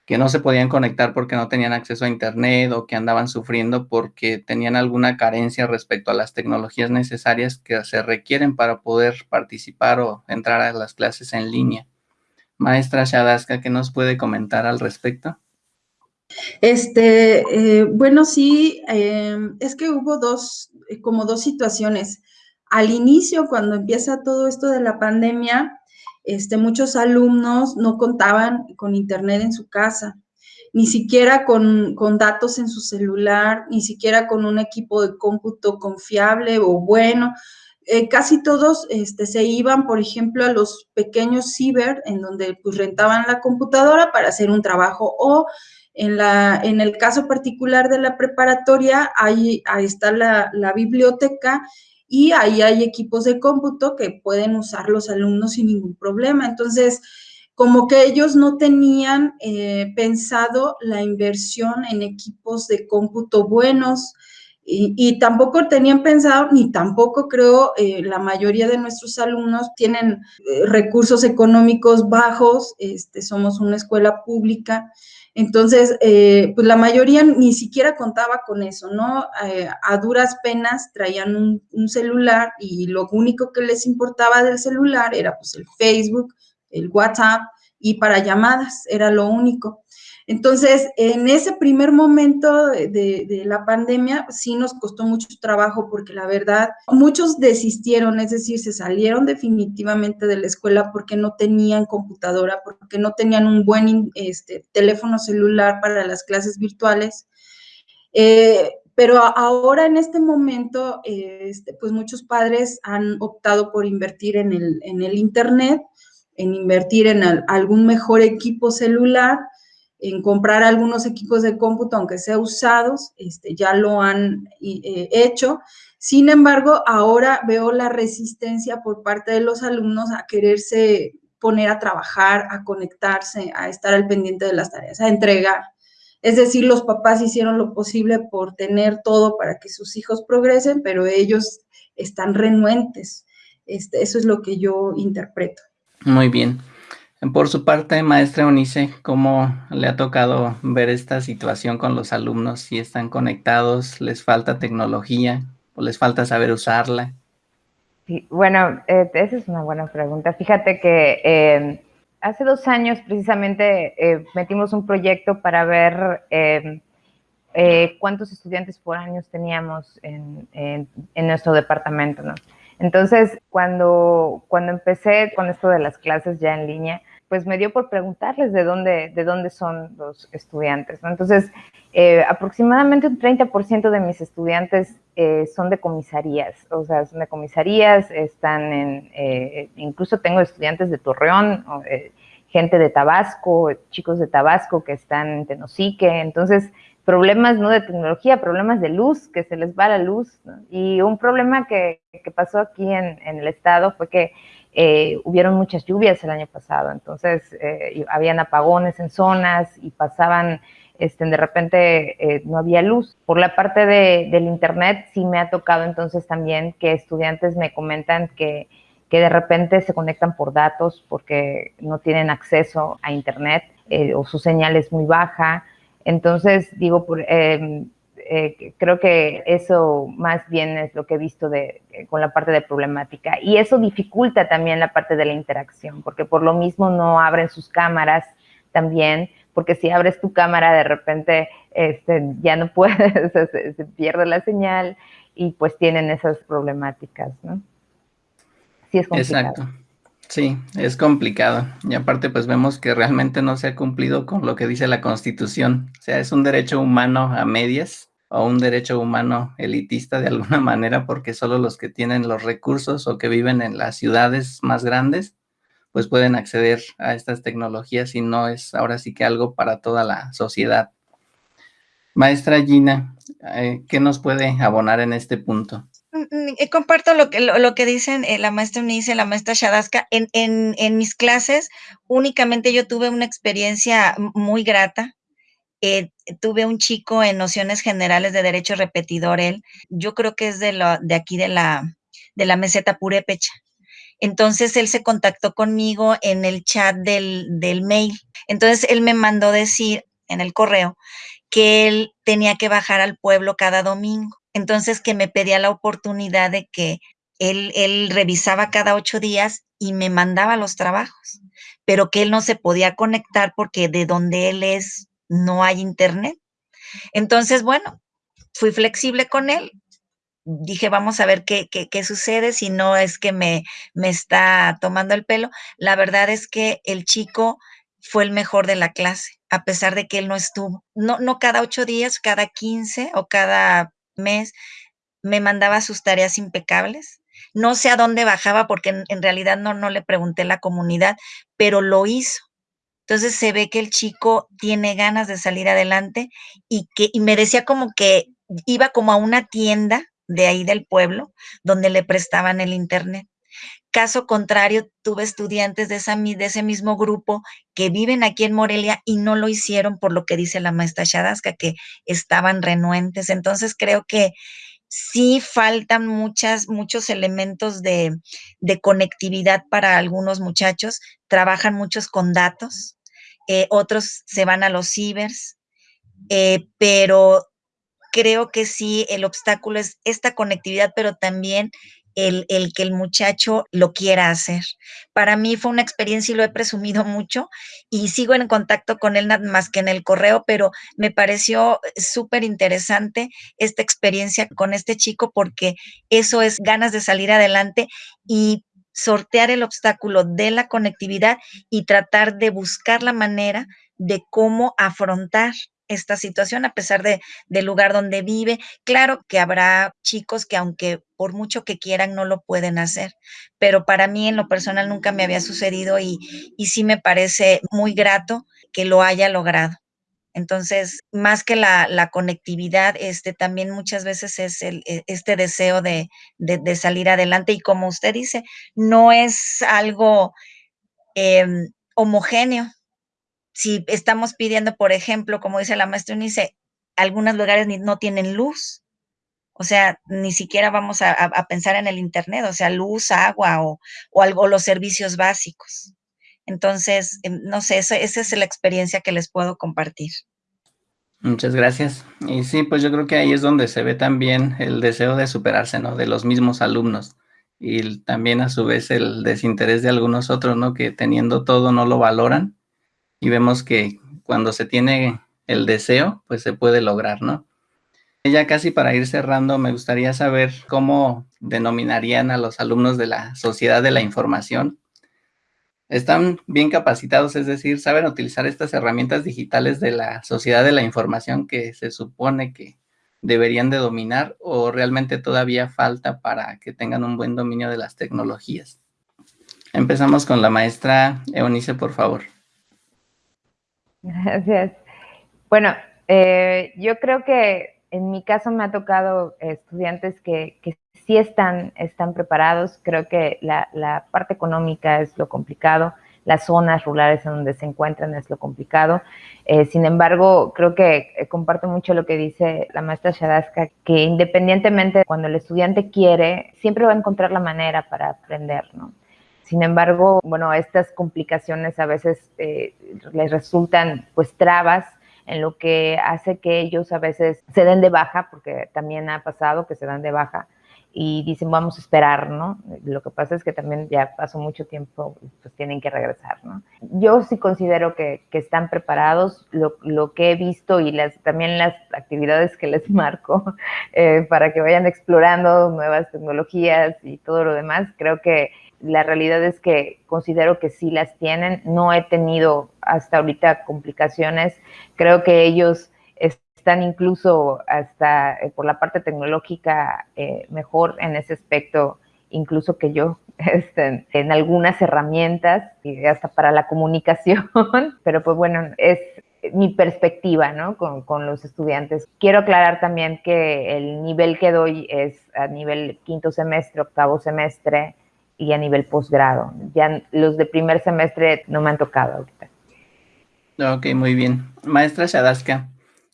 que no se podían conectar porque no tenían acceso a Internet o que andaban sufriendo porque tenían alguna carencia respecto a las tecnologías necesarias que se requieren para poder participar o entrar a las clases en línea. Maestra Shadaska, ¿qué nos puede comentar al respecto? Este, eh, bueno, sí, em, es que hubo dos, eh, como dos situaciones. Al inicio, cuando empieza todo esto de la pandemia, este, muchos alumnos no contaban con internet en su casa, ni siquiera con, datos en su celular, ni siquiera con un equipo de cómputo confiable o bueno. Eh, casi todos este, se iban, por ejemplo, a los pequeños ciber, en donde pues, rentaban la computadora para hacer un trabajo, o en, la, en el caso particular de la preparatoria, ahí, ahí está la, la biblioteca y ahí hay equipos de cómputo que pueden usar los alumnos sin ningún problema. Entonces, como que ellos no tenían eh, pensado la inversión en equipos de cómputo buenos y, tampoco tenían pensado, ni tampoco creo eh, la mayoría de nuestros alumnos tienen eh, recursos económicos bajos, este, somos una escuela pública, entonces, eh, pues la mayoría ni siquiera contaba con eso, ¿no? Eh, a duras penas traían un, celular y lo único que les importaba del celular era pues el Facebook, el WhatsApp y para llamadas, era lo único. Entonces, en ese primer momento de, la pandemia, sí nos costó mucho trabajo porque la verdad, muchos desistieron, es decir, se salieron definitivamente de la escuela porque no tenían computadora, porque no tenían un buen este, teléfono celular para las clases virtuales. Eh, pero ahora en este momento, este, pues muchos padres han optado por invertir en el, en el Internet, en invertir en algún mejor equipo celular en comprar algunos equipos de cómputo, aunque sea usados, este, ya lo han eh, hecho. Sin embargo, ahora veo la resistencia por parte de los alumnos a quererse poner a trabajar, a conectarse, a estar al pendiente de las tareas, a entregar. Es decir, los papás hicieron lo posible por tener todo para que sus hijos progresen, pero ellos están renuentes. Este, eso es lo que yo interpreto. Muy bien. Por su parte, maestra Unice, ¿cómo le ha tocado ver esta situación con los alumnos? Si están conectados, les falta tecnología o les falta saber usarla. Bueno, eh, esa es una buena pregunta. Fíjate que em, hace dos años precisamente eh, metimos un proyecto para ver em, eh, cuántos estudiantes por años teníamos en, en nuestro departamento, ¿no? Entonces, cuando, cuando empecé con esto de las clases ya en línea, pues me dio por preguntarles de dónde, de dónde son los estudiantes. Entonces, eh, aproximadamente un 30% de mis estudiantes eh, son de comisarías, o sea, son de comisarías, están en, eh, incluso tengo estudiantes de Torreón, gente de Tabasco, chicos de Tabasco que están en Tenosique, entonces, problemas no de tecnología, problemas de luz, que se les va la luz. Y un problema que, que pasó aquí en, en el estado fue que eh, hubieron muchas lluvias el año pasado, entonces eh, habían apagones en zonas y pasaban, este, de repente eh, no había luz. Por la parte de, del Internet sí me ha tocado entonces también que estudiantes me comentan que, que de repente se conectan por datos porque no tienen acceso a Internet o su señal es muy baja. Entonces, digo, por, em, eh, creo que eso más bien es lo que he visto de, eh, con la parte de problemática. Y eso dificulta también la parte de la interacción, porque por lo mismo no abren sus cámaras también, porque si abres tu cámara de repente este, ya no puedes, se, pierde la señal y pues tienen esas problemáticas, ¿no? Sí, es complicado. Exacto. Sí, es complicado. Y aparte, pues vemos que realmente no se ha cumplido con lo que dice la Constitución. O sea, es un derecho humano a medias o un derecho humano elitista de alguna manera, porque solo los que tienen los recursos o que viven en las ciudades más grandes, pues pueden acceder a estas tecnologías y no es ahora sí que algo para toda la sociedad. Maestra Gina, eh, ¿qué nos puede abonar en este punto? Mm, mm, eh, comparto lo que, lo, que dicen eh, la maestra Unice, la maestra Shadaska. En, en, en mis clases, únicamente yo tuve una experiencia muy grata tuve un chico en nociones generales de derecho repetidor, él, yo creo que es de, lo, de aquí de la, de la meseta purépecha. Entonces él se contactó conmigo en el chat del, del mail. Entonces él me mandó decir en el correo que él tenía que bajar al pueblo cada domingo. Entonces que me pedía la oportunidad de que él, él revisaba cada ocho días y me mandaba los trabajos, pero que él no se podía conectar porque de donde él es no hay internet. Entonces, bueno, fui flexible con él. Dije, vamos a ver qué, qué, qué sucede, si no es que me, me está tomando el pelo. La verdad es que el chico fue el mejor de la clase, a pesar de que él no estuvo. No, no cada ocho días, cada quince o cada mes me mandaba sus tareas impecables. No sé a dónde bajaba porque en, realidad no, no le pregunté a la comunidad, pero lo hizo. Entonces se ve que el chico tiene ganas de salir adelante y que me decía como que iba como a una tienda de ahí del pueblo donde le prestaban el internet. Caso contrario, tuve estudiantes de, de ese mismo grupo que viven aquí en Morelia y no lo hicieron por lo que dice la maestra Shadaska, que estaban renuentes. Entonces creo que sí faltan muchas, muchos elementos de conectividad para algunos muchachos. Trabajan muchos con datos, eh, otros se van a los cibers, eh, pero creo que sí, el obstáculo es esta conectividad, pero también el, el, que el muchacho lo quiera hacer. Para mí fue una experiencia y lo he presumido mucho y sigo en contacto con él nada más que en el correo, pero me pareció súper interesante esta experiencia con este chico porque eso es ganas de salir adelante y sortear el obstáculo de la conectividad y tratar de buscar la manera de cómo afrontar esta situación a pesar de, del lugar donde vive. Claro que habrá chicos que aunque por mucho que quieran no lo pueden hacer, pero para mí en lo personal nunca me había sucedido y, y sí me parece muy grato que lo haya logrado. Entonces, más que la, conectividad, este también muchas veces es el, e, este deseo de, de, salir adelante. Y como usted dice, no es algo eh, homogéneo. Si estamos pidiendo, por ejemplo, como dice la maestra Unice, algunos lugares no tienen luz. O sea, ni siquiera vamos a, a, pensar en el Internet, o sea, luz, agua o, o algo, los servicios básicos. Entonces, em, no sé, esa, esa es la experiencia que les puedo compartir. Muchas gracias. Y sí, pues yo creo que ahí es donde se ve también el deseo de superarse, ¿no? De los mismos alumnos. Y también a su vez el desinterés de algunos otros, ¿no? Que teniendo todo no lo valoran. Y vemos que cuando se tiene el deseo, pues se puede lograr, ¿no? Ya casi para ir cerrando, me gustaría saber cómo denominarían a los alumnos de la sociedad de la información están bien capacitados, es decir, saben utilizar estas herramientas digitales de la sociedad de la información que se supone que deberían de dominar o realmente todavía falta para que tengan un buen dominio de las tecnologías. Empezamos con la maestra Eunice, por favor. Gracias. Bueno, eh, yo creo que en mi caso me ha tocado estudiantes que, sí están, preparados. Creo que la, la, parte económica es lo complicado, las zonas rurales en donde se encuentran es lo complicado. Eh, sin embargo, creo que eh, comparto mucho lo que dice la maestra Shadaska, que independientemente cuando el estudiante quiere, siempre va a encontrar la manera para aprender, ¿no? Sin embargo, bueno, estas complicaciones a veces eh, les resultan pues trabas en lo que hace que ellos a veces se den de baja, porque también ha pasado que se dan de baja, y dicen vamos a esperar, ¿no? Lo que pasa es que también ya pasó mucho tiempo, pues tienen que regresar, ¿no? Yo sí considero que, que están preparados, lo, lo, que he visto y las, también las actividades que les marco eh, para que vayan explorando nuevas tecnologías y todo lo demás, creo que la realidad es que considero que sí las tienen, no he tenido hasta ahorita complicaciones, creo que ellos están incluso hasta eh, por la parte tecnológica eh, mejor en ese aspecto incluso que yo este, en algunas herramientas y hasta para la comunicación, pero pues bueno, es mi perspectiva ¿no? con, con, los estudiantes. Quiero aclarar también que el nivel que doy es a nivel quinto semestre, octavo semestre y a nivel posgrado. Ya los de primer semestre no me han tocado ahorita. Ok, muy bien. Maestra Shadaska,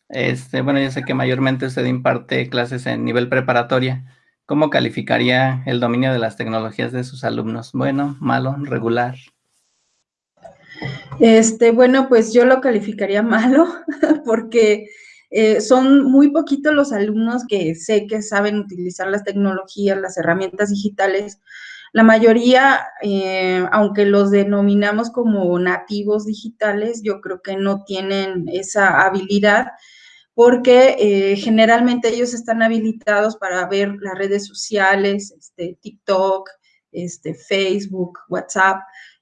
este, bueno, yo sé que mayormente usted imparte clases en nivel preparatoria, ¿cómo calificaría el dominio de las tecnologías de sus alumnos? Bueno, malo, regular. Este, bueno, pues yo lo calificaría malo porque eh, son muy poquitos los alumnos que sé que saben utilizar las tecnologías, las herramientas digitales. La mayoría, eh, aunque los denominamos como nativos digitales, yo creo que no tienen esa habilidad porque eh, generalmente ellos están habilitados para ver las redes sociales, este, TikTok, este, Facebook, WhatsApp.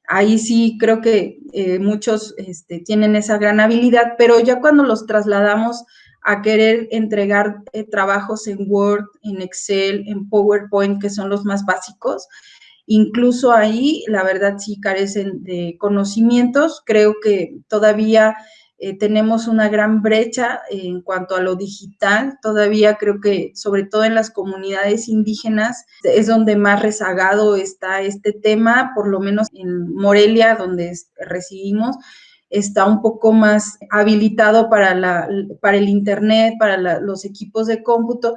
Ahí sí creo que eh, muchos este, tienen esa gran habilidad, pero ya cuando los trasladamos a querer entregar eh, trabajos en Word, en Excel, en PowerPoint, que son los más básicos, incluso ahí la verdad sí carecen de conocimientos. Creo que todavía eh, tenemos una gran brecha en cuanto a lo digital. Todavía creo que, sobre todo en las comunidades indígenas, es donde más rezagado está este tema, por lo menos en Morelia, donde recibimos está un poco más habilitado para, la, para el Internet, para los equipos de cómputo,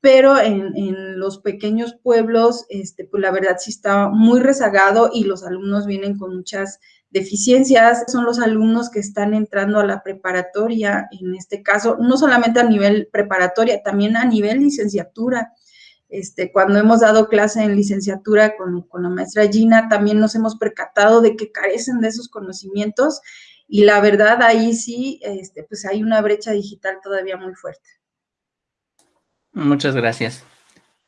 pero en, los pequeños pueblos, este, pues la verdad sí está muy rezagado y los alumnos vienen con muchas deficiencias son los alumnos que están entrando a la preparatoria, en este caso, no solamente a nivel preparatoria, también a nivel licenciatura. Este, cuando hemos dado clase en licenciatura con, con, la maestra Gina, también nos hemos percatado de que carecen de esos conocimientos y la verdad ahí sí, este, pues hay una brecha digital todavía muy fuerte. Muchas gracias.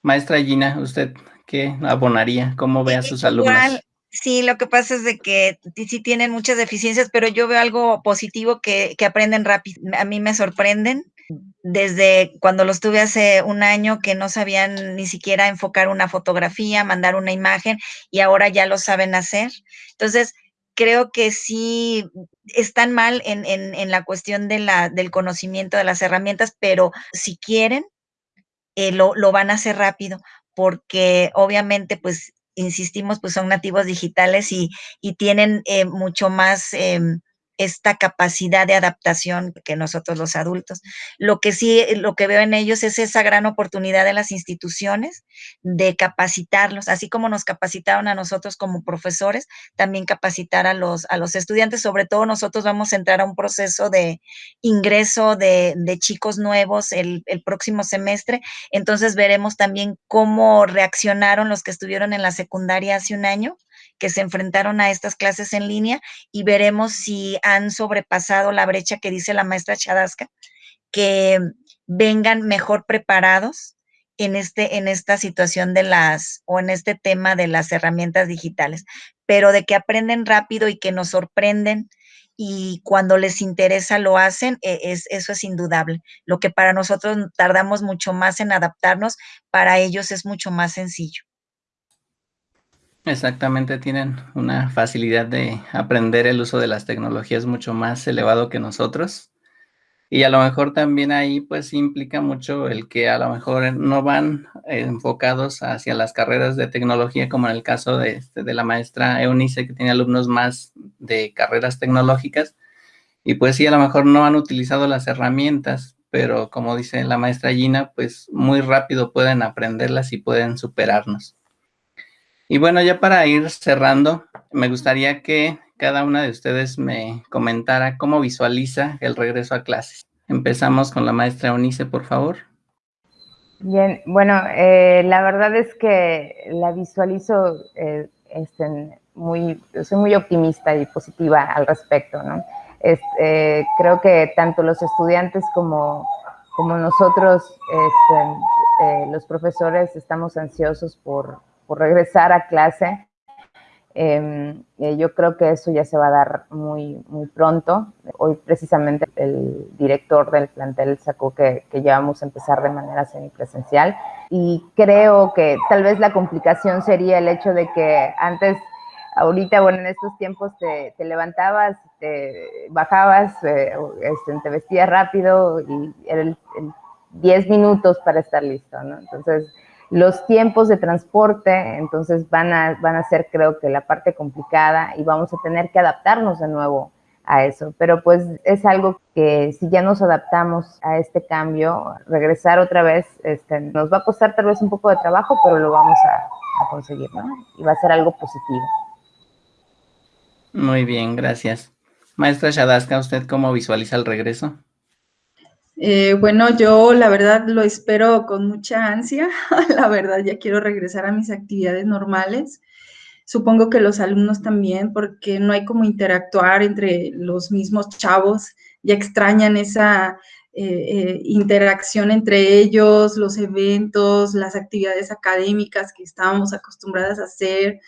Maestra Gina, ¿usted qué abonaría? ¿Cómo ve a sus alumnos? Sí, lo que pasa es de que sí tienen muchas deficiencias, pero yo veo algo positivo que, que aprenden rápido. A mí me sorprenden desde cuando los tuve hace un año que no sabían ni siquiera enfocar una fotografía, mandar una imagen y ahora ya lo saben hacer. Entonces, creo que sí están mal en, en, la cuestión de la, del conocimiento de las herramientas, pero si quieren, eh, lo, lo van a hacer rápido, porque obviamente pues insistimos, pues son nativos digitales y, y tienen eh, mucho más eh, esta capacidad de adaptación que nosotros los adultos. Lo que sí, eh, lo que veo en ellos es esa gran oportunidad de las instituciones de capacitarlos, así como nos capacitaron a nosotros como profesores, también capacitar a los, a los estudiantes, sobre todo nosotros vamos a entrar a un proceso de ingreso de, de chicos nuevos el, el próximo semestre, entonces veremos también cómo reaccionaron los que estuvieron en la secundaria hace un año que se enfrentaron a estas clases en línea y veremos si han sobrepasado la brecha que dice la maestra Chadasca, que vengan mejor preparados en, este, en esta situación de las, o en este tema de las herramientas digitales, pero de que aprenden rápido y que nos sorprenden y cuando les interesa lo hacen, e, es, eso es indudable. Lo que para nosotros tardamos mucho más en adaptarnos, para ellos es mucho más sencillo. Exactamente, tienen una facilidad de aprender el uso de las tecnologías mucho más elevado que nosotros. Y a lo mejor también ahí pues implica mucho el que a lo mejor no van enfocados hacia las carreras de tecnología, como en el caso de, este, de la maestra Eunice, que tiene alumnos más de carreras tecnológicas. Y pues sí, a lo mejor no han utilizado las herramientas, pero como dice la maestra Gina, pues muy rápido pueden aprenderlas y pueden superarnos. Y bueno, ya para ir cerrando, me gustaría que cada una de ustedes me comentara cómo visualiza el regreso a clases. Empezamos con la maestra Eunice, por favor. Bien, bueno, eh, la verdad es que la visualizo, eh, este, muy, soy muy optimista y positiva al respecto, ¿no? Eh, creo que tanto los estudiantes como, como nosotros, este, los profesores, estamos ansiosos por, regresar a clase. Em, eh, yo creo que eso ya se va a dar muy, muy pronto. Hoy precisamente el director del plantel sacó que, que ya vamos a empezar de manera semipresencial y creo que tal vez la complicación sería el hecho de que antes, ahorita, bueno, en estos tiempos te, te levantabas, te bajabas, eh, este, te vestías rápido y era el, 10 minutos para estar listo, ¿no? Entonces, los tiempos de transporte, entonces van a, van a ser creo que la parte complicada y vamos a tener que adaptarnos de nuevo a eso. Pero pues es algo que si ya nos adaptamos a este cambio, regresar otra vez, este, nos va a costar tal vez un poco de trabajo, pero lo vamos a, conseguir, ¿no? Y va a ser algo positivo. Muy bien, gracias. Maestra Shadaska, ¿usted cómo visualiza el regreso? Eh, bueno, yo la verdad lo espero con mucha ansia. la verdad, ya quiero regresar a mis actividades normales. Supongo que los alumnos también, porque no hay como interactuar entre los mismos chavos. Ya extrañan esa eh, eh, interacción entre ellos, los eventos, las actividades académicas que estábamos acostumbradas a hacer.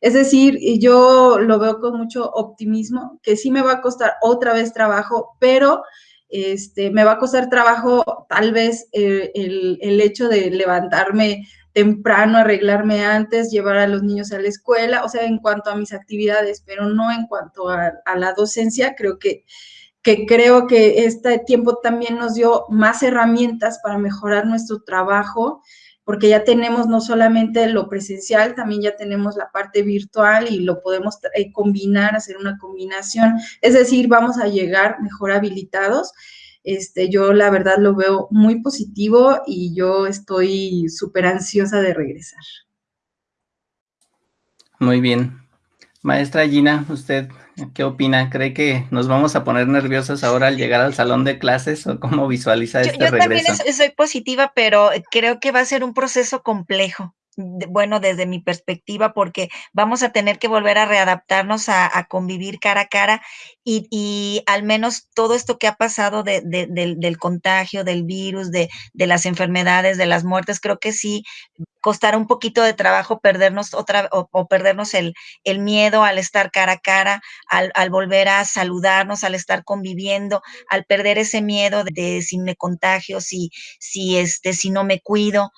Es decir, yo lo veo con mucho optimismo, que sí me va a costar otra vez trabajo, pero este, me va a costar trabajo tal vez eh, el, hecho de levantarme temprano, arreglarme antes, llevar a los niños a la escuela, o sea, en cuanto a mis actividades, pero no en cuanto a, la docencia, creo que, que creo que este tiempo también nos dio más herramientas para mejorar nuestro trabajo, porque ya tenemos no solamente lo presencial, también ya tenemos la parte virtual y lo podemos eh, combinar, hacer una combinación. Es decir, vamos a llegar mejor habilitados. Este, yo la verdad lo veo muy positivo y yo estoy súper ansiosa de regresar. Muy bien. Maestra Gina, ¿usted qué opina? ¿Cree que nos vamos a poner nerviosas ahora al llegar al salón de clases o cómo visualiza este regreso? Yo también soy positiva, pero creo que va a ser un proceso complejo bueno, desde mi perspectiva, porque vamos a tener que volver a readaptarnos a, convivir cara a cara y, al menos todo esto que ha pasado del, contagio, del virus, de, las enfermedades, de las muertes, creo que sí costará un poquito de trabajo perdernos otra o, perdernos el, miedo al estar cara a cara, al, volver a saludarnos, al estar conviviendo, al perder ese miedo de, si me contagio, si, si, este, si no me cuido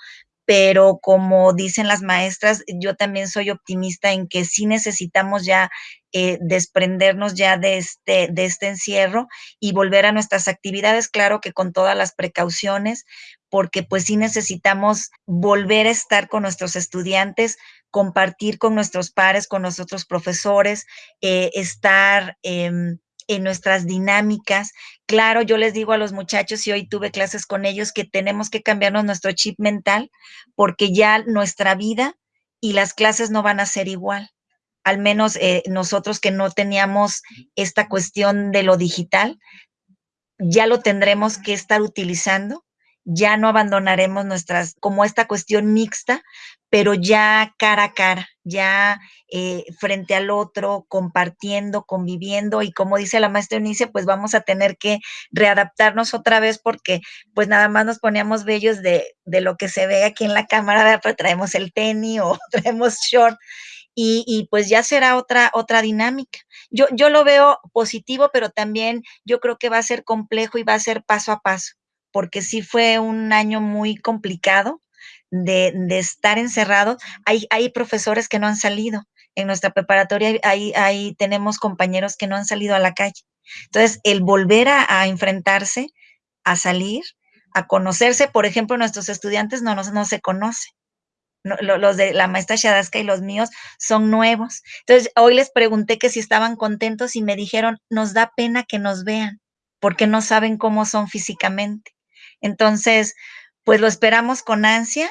pero como dicen las maestras, yo también soy optimista en que sí necesitamos ya eh, desprendernos ya de este, de este encierro y volver a nuestras actividades, claro que con todas las precauciones, porque pues sí necesitamos volver a estar con nuestros estudiantes, compartir con nuestros pares, con nuestros profesores, eh, estar... Em, en nuestras dinámicas. Claro, yo les digo a los muchachos, y hoy tuve clases con ellos, que tenemos que cambiarnos nuestro chip mental porque ya nuestra vida y las clases no van a ser igual. Al menos eh, nosotros que no teníamos esta cuestión de lo digital, ya lo tendremos que estar utilizando ya no abandonaremos nuestras, como esta cuestión mixta, pero ya cara a cara, ya eh, frente al otro, compartiendo, conviviendo y como dice la maestra Eunice, pues vamos a tener que readaptarnos otra vez porque pues nada más nos poníamos bellos de, de lo que se ve aquí en la cámara, pero traemos el tenis o traemos short y, y, pues ya será otra, otra dinámica. Yo, yo lo veo positivo, pero también yo creo que va a ser complejo y va a ser paso a paso porque sí fue un año muy complicado de, estar encerrado. Hay, hay profesores que no han salido. En nuestra preparatoria ahí, ahí tenemos compañeros que no han salido a la calle. Entonces, el volver a, enfrentarse, a salir, a conocerse, por ejemplo, nuestros estudiantes no, no, se conocen. los de la maestra Shadaska y los míos son nuevos. Entonces, hoy les pregunté que si estaban contentos y me dijeron, nos da pena que nos vean, porque no saben cómo son físicamente. Entonces, pues lo esperamos con ansia.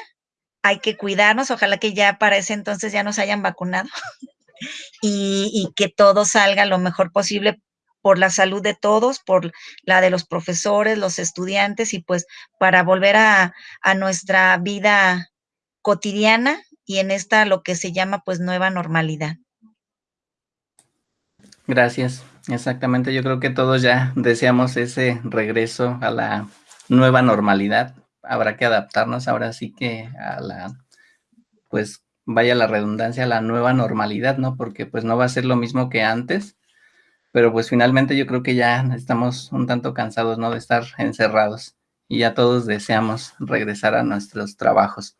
Hay que cuidarnos. Ojalá que ya para ese entonces ya nos hayan vacunado y, que todo salga lo mejor posible por la salud de todos, por la de los profesores, los estudiantes y pues para volver a, a nuestra vida cotidiana y en esta lo que se llama pues nueva normalidad. Gracias. Exactamente, yo creo que todos ya deseamos ese regreso a la nueva normalidad. Habrá que adaptarnos ahora sí que a la, pues vaya la redundancia, a la nueva normalidad, ¿no? Porque pues no va a ser lo mismo que antes, pero pues finalmente yo creo que ya estamos un tanto cansados, ¿no? De estar encerrados y ya todos deseamos regresar a nuestros trabajos.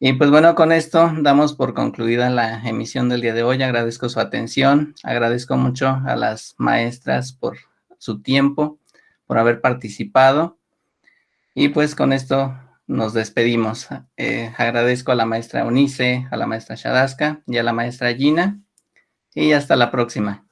Y pues bueno, con esto damos por concluida la emisión del día de hoy. Agradezco su atención, agradezco mucho a las maestras por su tiempo por haber participado. Y pues con esto nos despedimos. Eh, agradezco a la maestra Unice, a la maestra Shadaska y a la maestra Gina. Y hasta la próxima.